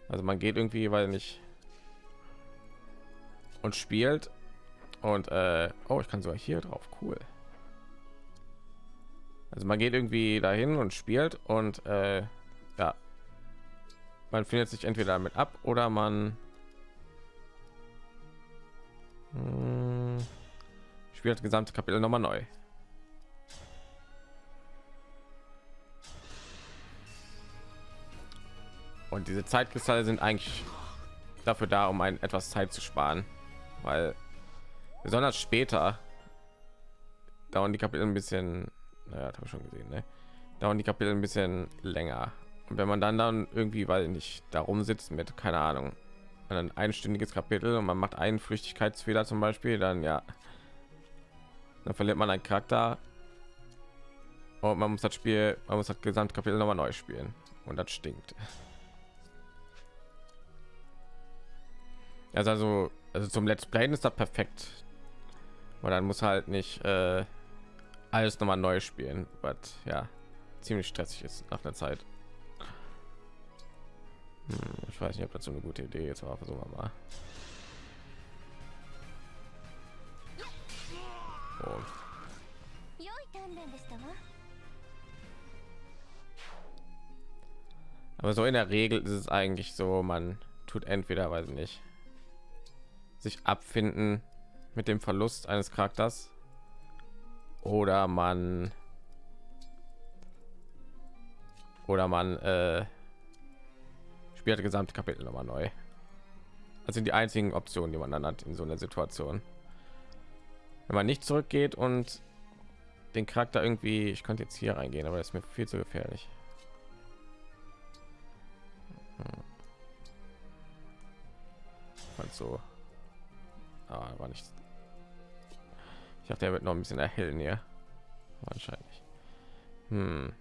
Also man geht irgendwie, weil nicht und spielt und äh, oh, ich kann sogar hier drauf, cool. Also man geht irgendwie dahin und spielt und äh, ja, man findet sich entweder damit ab oder man hm, spielt das gesamte Kapitel noch mal neu. Und diese Zeitkristalle sind eigentlich dafür da, um ein etwas Zeit zu sparen, weil besonders später dauern die Kapitel ein bisschen, naja, habe schon gesehen, ne? dauern die Kapitel ein bisschen länger. Und wenn man dann dann irgendwie, weil nicht darum sitzt mit, keine Ahnung, ein einstündiges Kapitel und man macht einen Flüchtigkeitsfehler zum Beispiel, dann ja, dann verliert man einen Charakter und man muss das Spiel, man muss das Gesamtkapitel noch mal neu spielen und das stinkt. Also, also, also zum Let's Play ist das perfekt, weil dann muss halt nicht äh, alles noch mal neu spielen, was ja ziemlich stressig ist nach der Zeit. Hm, ich weiß nicht, ob das so eine gute Idee ist, aber versuchen wir mal. Oh. Aber so in der Regel ist es eigentlich so, man tut entweder, weiß ich nicht, sich abfinden mit dem Verlust eines Charakters oder man oder man äh, spielt das gesamte Kapitel noch mal neu. Das sind die einzigen Optionen, die man dann hat in so einer Situation. Wenn man nicht zurückgeht und den Charakter irgendwie, ich könnte jetzt hier reingehen, aber das ist mir viel zu gefährlich. Hm. Also Ah, war nicht. Ich dachte, er wird noch ein bisschen erhellen hier. Wahrscheinlich. Hm.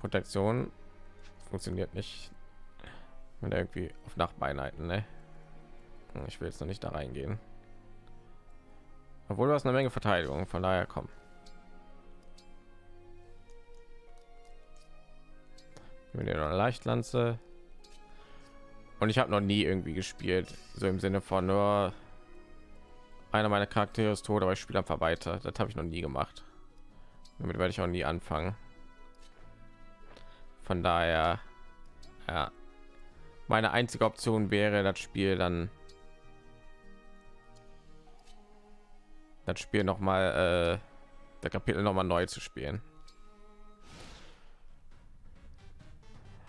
Protektion funktioniert nicht. Wenn er irgendwie auf Nachbeinheiten, ne? Hm, ich will jetzt noch nicht da reingehen. Obwohl du hast eine Menge Verteidigung, von daher kommen. Ihr eine Leichtlanze und ich habe noch nie irgendwie gespielt. So im sinne von nur einer meiner charaktere ist tot aber ich spiele einfach weiter. Das habe ich noch nie gemacht. Damit werde ich auch nie anfangen. Von daher ja. Meine einzige option wäre das spiel dann das spiel noch mal äh, der kapitel noch mal neu zu spielen.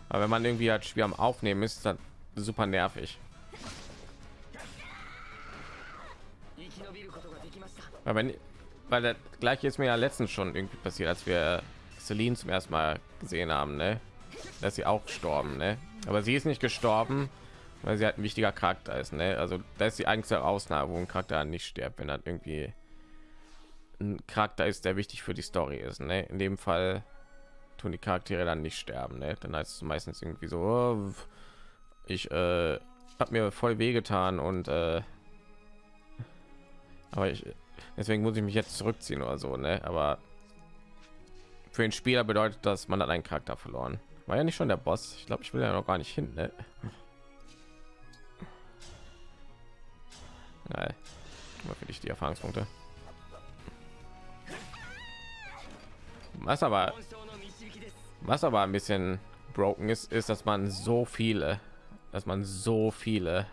Aber wenn man irgendwie halt schwer am aufnehmen ist dann super nervig. Weil wenn weil der gleiche ist mir ja letztens schon irgendwie passiert, als wir Celine zum ersten Mal gesehen haben, ne? dass sie auch gestorben, ne? aber sie ist nicht gestorben, weil sie halt ein wichtiger Charakter ist, ne? also da ist die einzige Ausnahme, wo ein Charakter nicht stirbt, wenn er irgendwie ein Charakter ist, der wichtig für die Story ist. Ne? In dem Fall tun die Charaktere dann nicht sterben, ne? dann heißt es meistens irgendwie so, oh, ich äh, habe mir voll wehgetan und äh, aber ich deswegen muss ich mich jetzt zurückziehen oder so ne aber für den spieler bedeutet das man hat einen charakter verloren war ja nicht schon der boss ich glaube ich will ja noch gar nicht hin ne? Nein. dich die erfahrungspunkte was aber was aber ein bisschen broken ist ist dass man so viele dass man so viele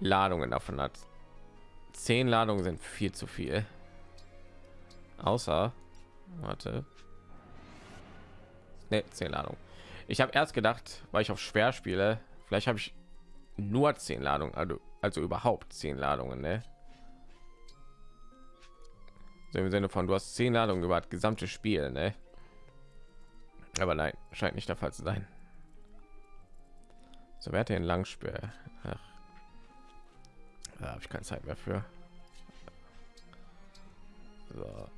Ladungen davon hat. Zehn Ladungen sind viel zu viel. Außer, warte, ne, zehn Ladungen. Ich habe erst gedacht, weil ich auf schwer spiele, Vielleicht habe ich nur zehn Ladungen, also, also überhaupt zehn Ladungen, ne? So im Sinne von, du hast zehn Ladungen über das gesamte Spiel, ne? Aber nein, scheint nicht der Fall zu sein. So, wer hat den Langspeer? Ach. Da habe ich keine Zeit mehr für. So.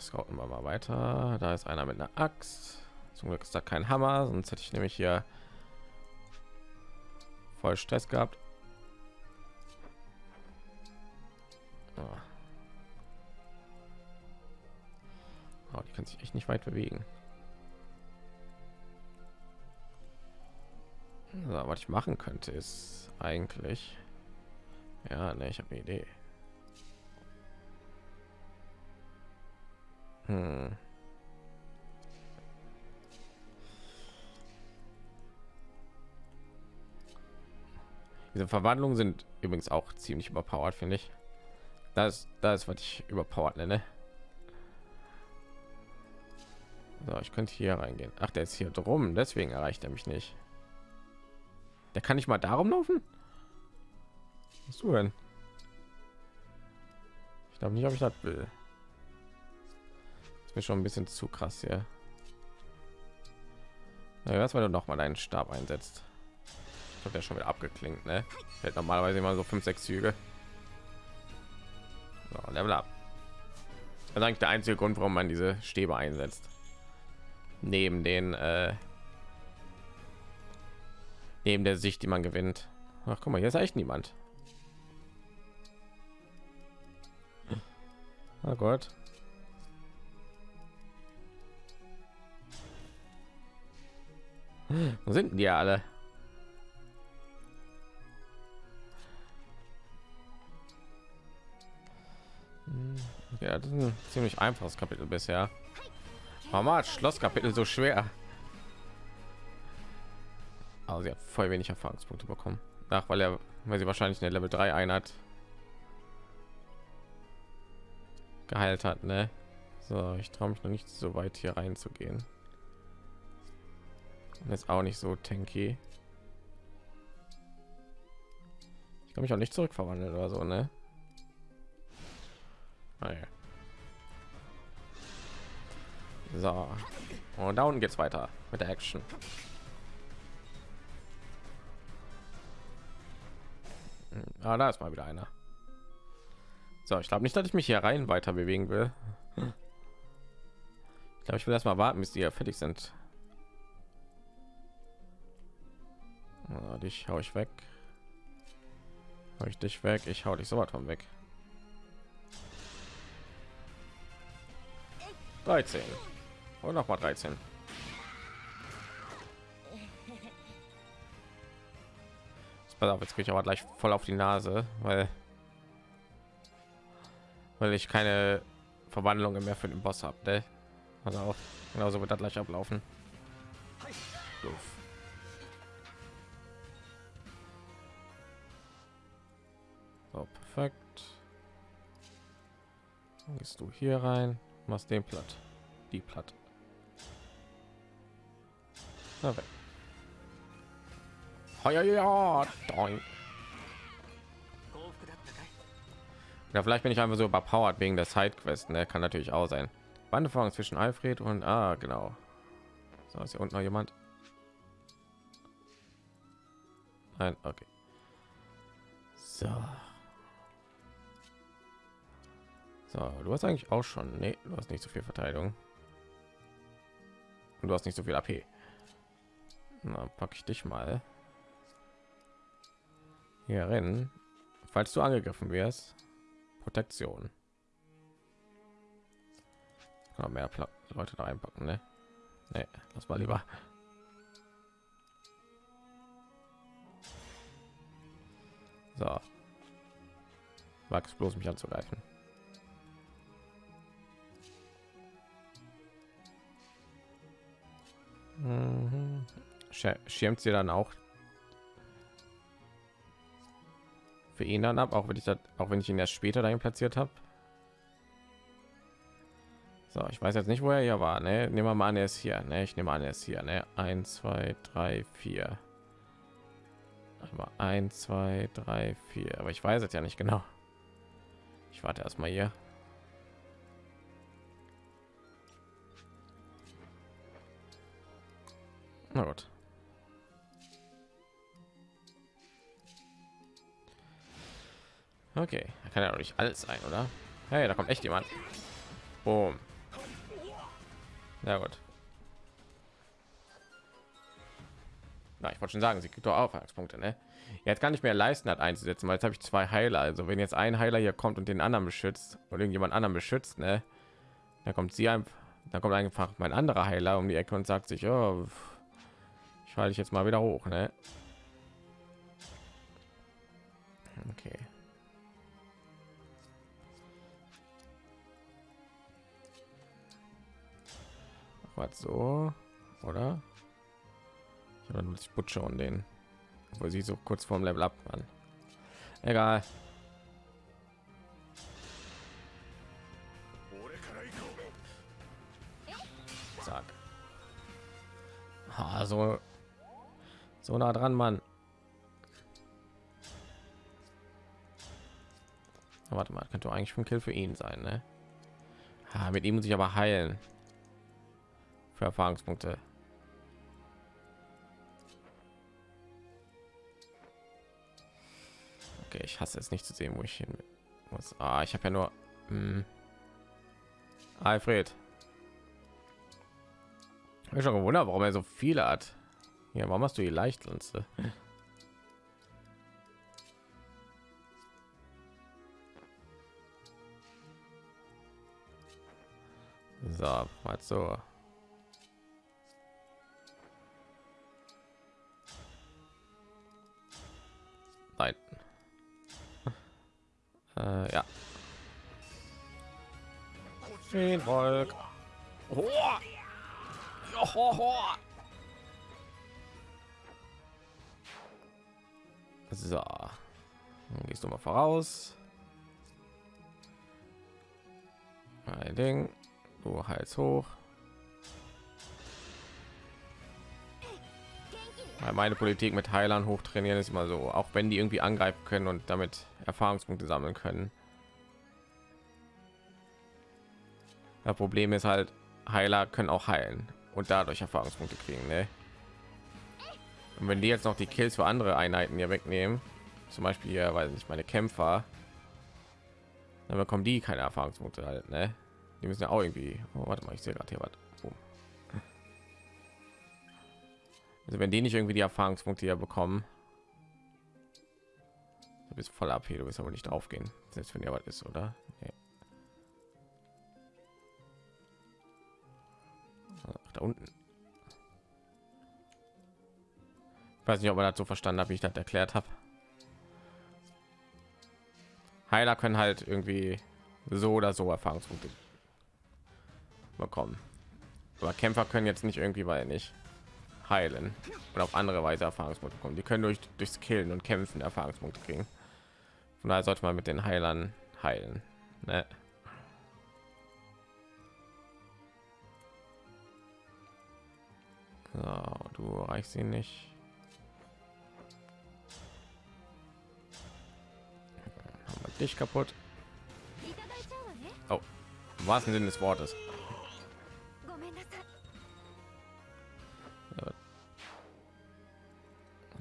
Scouten wir mal weiter. Da ist einer mit einer Axt. Zum Glück ist da kein Hammer, sonst hätte ich nämlich hier voll Stress gehabt. Oh. Oh, die kann sich echt nicht weit bewegen. So, was ich machen könnte, ist eigentlich. Ja, ne, ich habe eine Idee. Hm. Diese Verwandlungen sind übrigens auch ziemlich überpowered, finde ich. Das, das ist, was ich überpowered nenne. So, ich könnte hier reingehen. Ach, der ist hier drum, deswegen erreicht er mich nicht. Der kann nicht mal darum laufen. Was du denn? Ich glaube nicht, ob ich das will. Das ist mir schon ein bisschen zu krass hier. Na, was, wenn du noch mal deinen Stab einsetzt? Ich habe ja schon wieder abgeklingt, ne? Hält normalerweise immer so fünf, sechs Züge. So, Level up. Das ist eigentlich der einzige Grund, warum man diese Stäbe einsetzt. Neben den äh, neben der Sicht, die man gewinnt. Ach, guck mal, hier ist echt niemand. Oh Gott. Wo sind die alle? Ja, das ist ein ziemlich einfaches Kapitel bisher. Warum hat Schlosskapitel so schwer? Aber sie hat voll wenig Erfahrungspunkte bekommen. Ach, weil er, weil sie wahrscheinlich eine Level 3 Einheit geheilt hat, ne? So, ich traue mich noch nicht so weit hier reinzugehen. Und ist auch nicht so tanky. Ich kann mich auch nicht zurückverwandeln oder so, ne? Naja. So. Und da unten geht's weiter mit der Action. Ah, da ist mal wieder einer. So, ich glaube nicht, dass ich mich hier rein weiter bewegen will. Ich glaube, ich will erst mal warten, bis die ja fertig sind. Ah, dich hau ich weg. Hau ich dich weg. Ich hau dich so weit von weg. 13 und noch mal 13 auf jetzt kriege ich aber gleich voll auf die nase weil weil ich keine verwandlungen mehr für den boss habe ne? also auch genauso wird das gleich ablaufen Uff. so perfekt Dann gehst du hier rein machst den platt die platt weg. Ja, vielleicht bin ich einfach so überpowered wegen der Sidequest. Ne? Kann natürlich auch sein. Wanderfahrung zwischen Alfred und ah, genau. So ist hier unten noch jemand. Nein, okay. So. So, du hast eigentlich auch schon. Nee, du hast nicht so viel Verteidigung. Und du hast nicht so viel AP. Na, pack ich dich mal rein. Falls du angegriffen wirst, Protektion. Kann mehr Pla Leute da einpacken, ne? Nee, lass mal lieber. So. Wachs bloß mich anzugreifen. Mhm. Schirmt sie dann auch für ihn dann ab, auch wenn ich das, auch wenn ich ihn erst später dahin platziert habe. So, ich weiß jetzt nicht, wo er hier war. Ne? Nehmen wir mal an, er ist hier. Ne? Ich nehme an, er ist hier. Ne? Eins, zwei, drei, vier. Aber eins, zwei, drei, vier. Aber ich weiß es ja nicht genau. Ich warte erstmal hier. Na gut. Okay, da kann ja doch nicht alles sein, oder? Hey, da kommt echt jemand. Boom. Na gut. Na, ich wollte schon sagen, sie gibt doch Aufmerksamkeitspunkte, ne? Jetzt kann ich mehr leisten, hat einzusetzen, weil jetzt habe ich zwei Heiler. Also wenn jetzt ein Heiler hier kommt und den anderen beschützt oder irgendjemand anderen beschützt, ne? Da kommt sie einfach, da kommt einfach mein anderer Heiler um die Ecke und sagt sich, oh, ich falle ich jetzt mal wieder hoch, ne? Warte so, oder? Ich habe ich Butcher und den, wo sie so kurz vorm Level ab man Egal. Zack. Ah, ha, so, nah dran, man Warte mal, könnte eigentlich schon Kill für ihn sein, ne? Ha, mit ihm muss ich aber heilen. Für Erfahrungspunkte. Okay, ich hasse es nicht zu sehen, wo ich hin muss. Ah, ich habe ja nur. Hm. Alfred. Ich hab schon gewundert, warum er so viele hat. Ja, warum hast du die Leichtlanze? So, mal so. Äh, ja. Den Volk. Oh. Johoho. So, dann gehst du mal voraus. Ein Ding, du Hals hoch. Weil meine Politik mit Heilern hochtrainieren ist immer so, auch wenn die irgendwie angreifen können und damit Erfahrungspunkte sammeln können. Das Problem ist halt, Heiler können auch heilen und dadurch Erfahrungspunkte kriegen. Ne? Und wenn die jetzt noch die Kills für andere Einheiten hier wegnehmen, zum Beispiel hier, weil ich meine Kämpfer, dann bekommen die keine Erfahrungspunkte halt. Ne? Die müssen ja auch irgendwie. Oh, warte mal, ich sehe gerade hier was. Boom. Also wenn die nicht irgendwie die Erfahrungspunkte hier bekommen, du bist voll hier, du wirst aber nicht aufgehen, selbst wenn ja was ist, oder? Nee. Ach, da unten. Ich weiß nicht, ob man das so verstanden hat, wie ich das erklärt habe. Heiler können halt irgendwie so oder so Erfahrungspunkte bekommen. Aber Kämpfer können jetzt nicht irgendwie, weil nicht heilen und auf andere Weise Erfahrungspunkte bekommen. Die können durch durchs Killen und Kämpfen Erfahrungspunkte kriegen. Von daher sollte man mit den Heilern heilen. Ne? So, du reichst ihn nicht. Haben dich kaputt. Oh, im wahrsten Sinne des Wortes.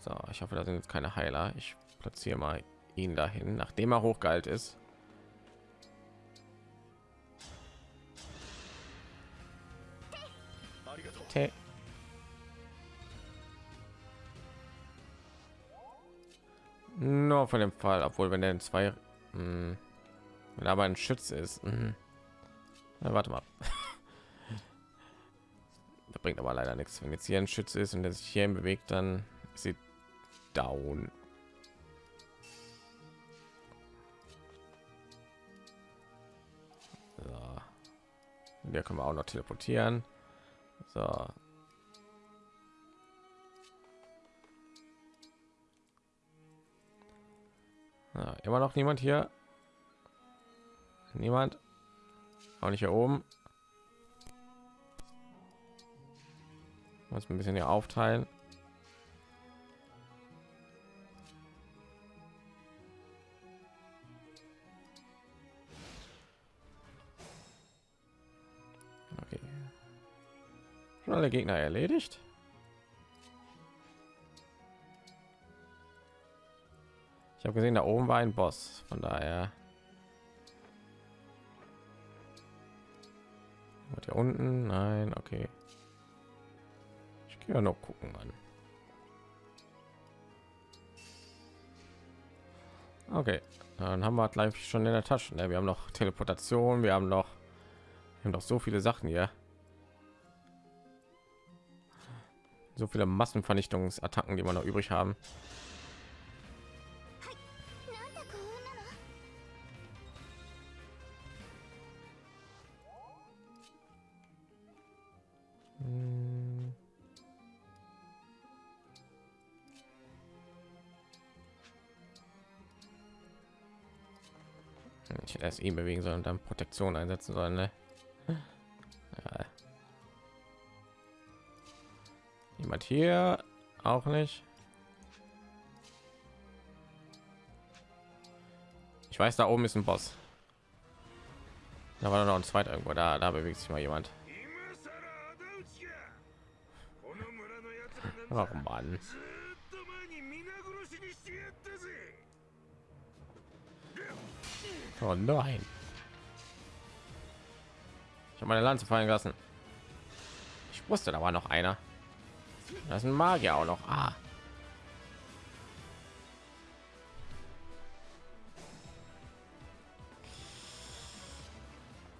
So, ich hoffe, da sind jetzt keine Heiler. Ich platziere mal ihn dahin, nachdem er hochgeheilt ist. Tä- Nur von dem Fall, obwohl wenn er in zwei, mh, wenn er aber ein Schütze ist, mh. Na, warte mal. da bringt aber leider nichts. Wenn jetzt hier ein Schütze ist und der sich hier bewegt, dann ist sie down. Hier können wir auch noch teleportieren. So. Ja, immer noch niemand hier. Niemand. Auch nicht hier oben. Muss ein bisschen hier aufteilen. Alle Gegner erledigt? Ich habe gesehen, da oben war ein Boss. Von daher. Und hier unten? Nein, okay. Ich gehe ja noch gucken an. Okay, dann haben wir gleich schon in der Tasche. Ne? Wir haben noch Teleportation, wir haben noch, wir haben noch so viele Sachen hier. so viele Massenvernichtungsattacken, die wir noch übrig haben. Hm. Ich hätte erst ihn bewegen sollen und dann Protektion einsetzen sollen. Ne? Ja. jemand hier? Auch nicht. Ich weiß, da oben ist ein Boss. Da war noch ein zweiter irgendwo. Da, da bewegt sich mal jemand. Oh Mann. Oh nein. Ich habe meine Lanze fallen lassen. Ich wusste, da war noch einer. Da ist ein Magier auch noch. Ah.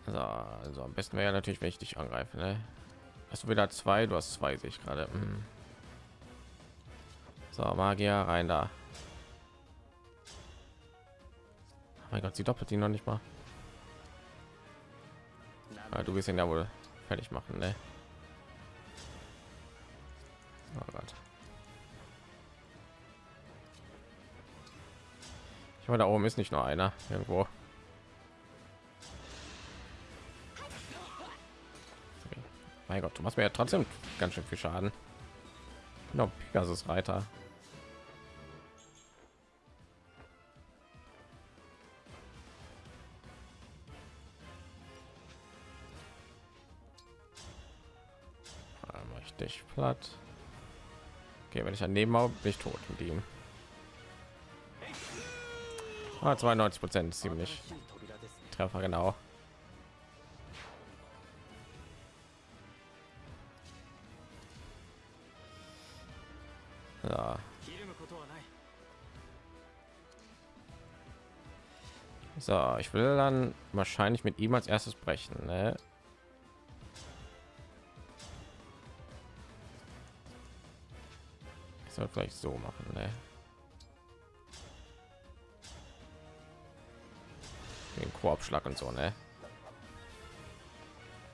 So, also am besten wäre natürlich, wenn ich dich angreife. Ne? Hast du wieder zwei? Du hast zwei, sehe ich gerade. Hm. So, Magier, rein da. Oh mein Gott, sie doppelt ihn noch nicht mal. Ah, du wirst ihn ja wohl fertig machen, ne? Meine, da oben ist nicht nur einer irgendwo. Mein Gott, du machst mir ja trotzdem ganz schön viel Schaden. Genau, Pegasus Reiter. Dich platt. Okay, wenn ich daneben habe, bin ich tot mit ihm. Ah, 92 Prozent, ziemlich Treffer genau. Ja. So, ich will dann wahrscheinlich mit ihm als erstes brechen. Ne? Ich soll vielleicht so machen. Ne? Korbschlag und so, ne?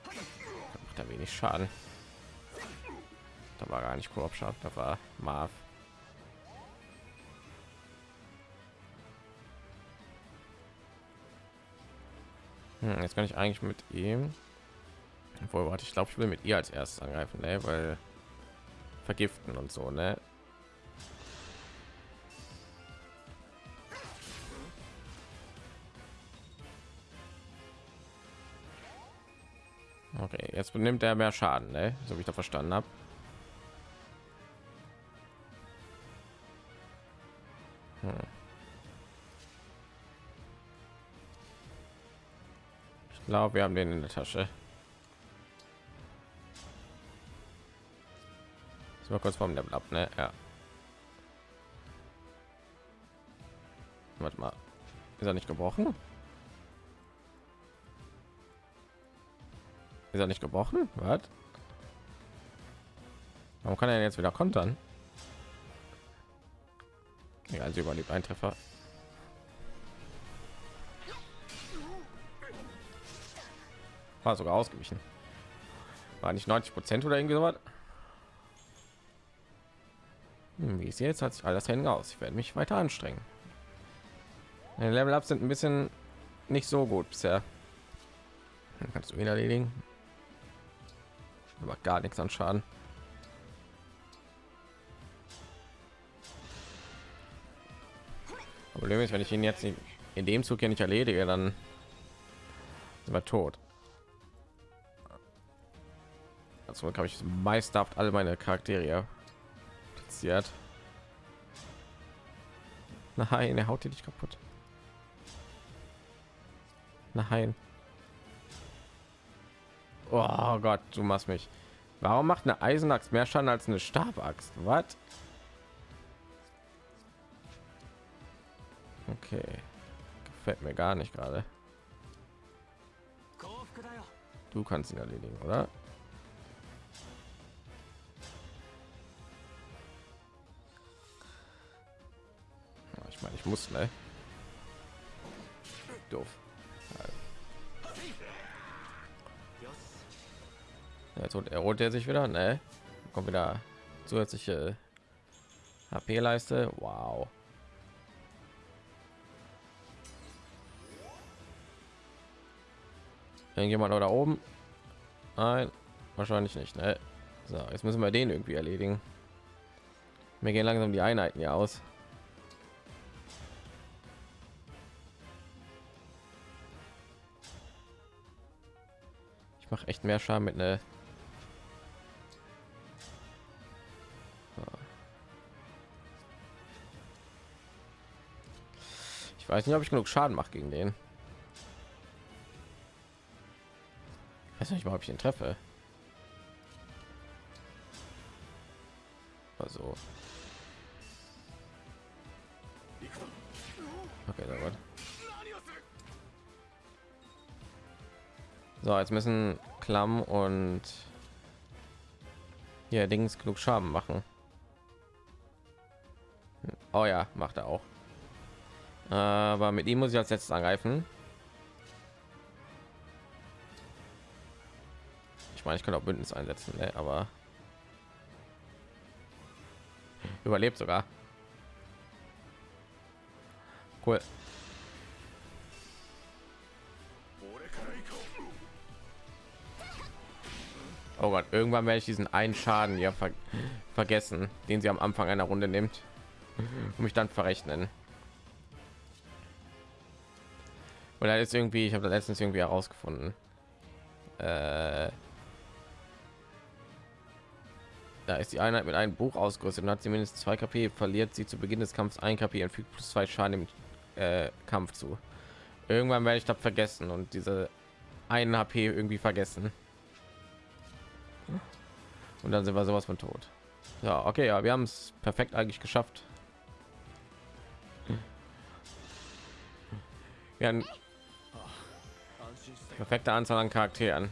Da macht er wenig Schaden. Da war gar nicht Korbschlag, da war Marv. Hm, jetzt kann ich eigentlich mit ihm. Obwohl, warte, ich glaube, ich will mit ihr als erstes angreifen, ne? weil vergiften und so, ne? Okay, jetzt benimmt er mehr Schaden, ne? so wie ich da verstanden habe. Hm. Ich glaube, wir haben den in der Tasche. Ist mal kurz vom Level ab, ne? Ja. Warte mal. Ist er nicht gebrochen? Ist er nicht gebrochen? Was? Warum kann er jetzt wieder kontern? Ja, also überlebt ein Treffer. War sogar ausgewichen. War nicht 90 Prozent oder irgendwie sowas. Hm, wie es jetzt hat sich alles hängen aus. Ich werde mich weiter anstrengen. Level Ups sind ein bisschen nicht so gut bisher. Kannst du ihn erledigen. Aber gar nichts an Schaden. Problem ist, wenn ich ihn jetzt in, dem Zug hier nicht erledige, dann sind wir tot. so habe ich meisterhaft alle meine Charaktere platziert. Nein, er haut die nicht kaputt. Nein. Oh Gott, du machst mich. Warum macht eine Eisenaxt mehr Schaden als eine Stabaxt? Was? Okay. Gefällt mir gar nicht gerade. Du kannst ihn erledigen, oder? Ich meine, ich muss, ne? Doof. Jetzt holt er sich wieder, ne? Kommt wieder zusätzliche HP-Leiste. Wow. Irgendjemand da oben? Nein, wahrscheinlich nicht. Ne? So, jetzt müssen wir den irgendwie erledigen. Mir gehen langsam die Einheiten ja aus. Ich mache echt mehr Schaden mit einer Ich weiß nicht, ob ich genug Schaden mache gegen den. Ich weiß nicht mal, ob ich ihn treffe. Also. Okay, gut. So, jetzt müssen Klamm und hier Dings genug Schaden machen. Oh ja, macht er auch. Aber mit ihm muss ich als letztes angreifen. Ich meine, ich kann auch Bündnis einsetzen, ne? aber überlebt sogar. Cool. Oh Gott, irgendwann werde ich diesen einen Schaden ja ver vergessen, den sie am Anfang einer Runde nimmt und mich dann verrechnen. Oder ist irgendwie, ich habe letztens irgendwie herausgefunden. Äh, da ist die Einheit mit einem Buch ausgerüstet und hat sie mindestens 2 KP, verliert sie zu Beginn des Kampfs ein KP und fügt plus zwei Schaden im äh, Kampf zu. Irgendwann werde ich das vergessen und diese einen HP irgendwie vergessen. Und dann sind wir sowas von tot. Ja, okay, ja, wir haben es perfekt eigentlich geschafft. Wir haben perfekte Anzahl an Charakteren.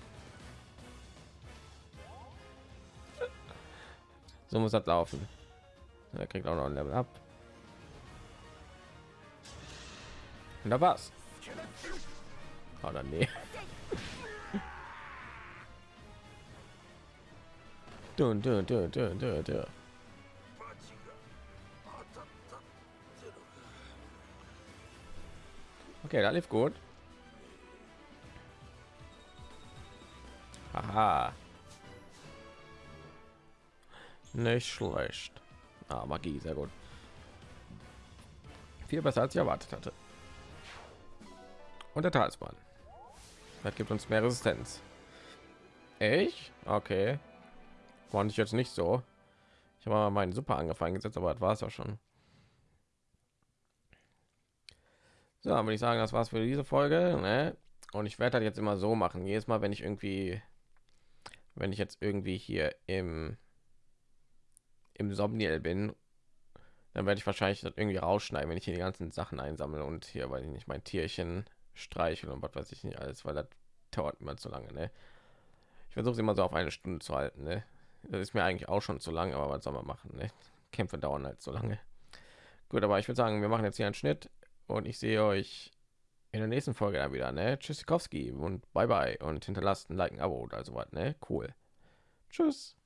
So muss das laufen. Er kriegt auch noch ein Level ab. Und da war's. Oder nee. Dun, dun, dun, dun, dun, dun. Okay, da lief gut. Haha. Nicht schlecht. Ah, Magie, sehr gut. Viel besser als ich erwartet hatte. Und der Talisman. Das gibt uns mehr Resistenz. Ich? Okay. Fand ich jetzt nicht so. Ich habe meinen Super angefangen gesetzt, aber das war es auch schon. So, würde ich sagen, das war's für diese Folge. Ne? Und ich werde das jetzt immer so machen. Jedes Mal, wenn ich irgendwie, wenn ich jetzt irgendwie hier im im Somniel bin, dann werde ich wahrscheinlich das irgendwie rausschneiden, wenn ich hier die ganzen Sachen einsammle und hier, weil ich nicht mein Tierchen streicheln und was weiß ich nicht alles, weil das dauert immer zu lange. Ne? Ich versuche immer so auf eine Stunde zu halten. Ne? Das ist mir eigentlich auch schon zu lang, aber was soll man machen? Ne? Kämpfe dauern halt so lange. Gut, aber ich würde sagen, wir machen jetzt hier einen Schnitt und ich sehe euch in der nächsten Folge dann wieder. Ne? Tschüssikowski und bye bye und hinterlasst ein Like, ein Abo oder so was. Ne? Cool. Tschüss.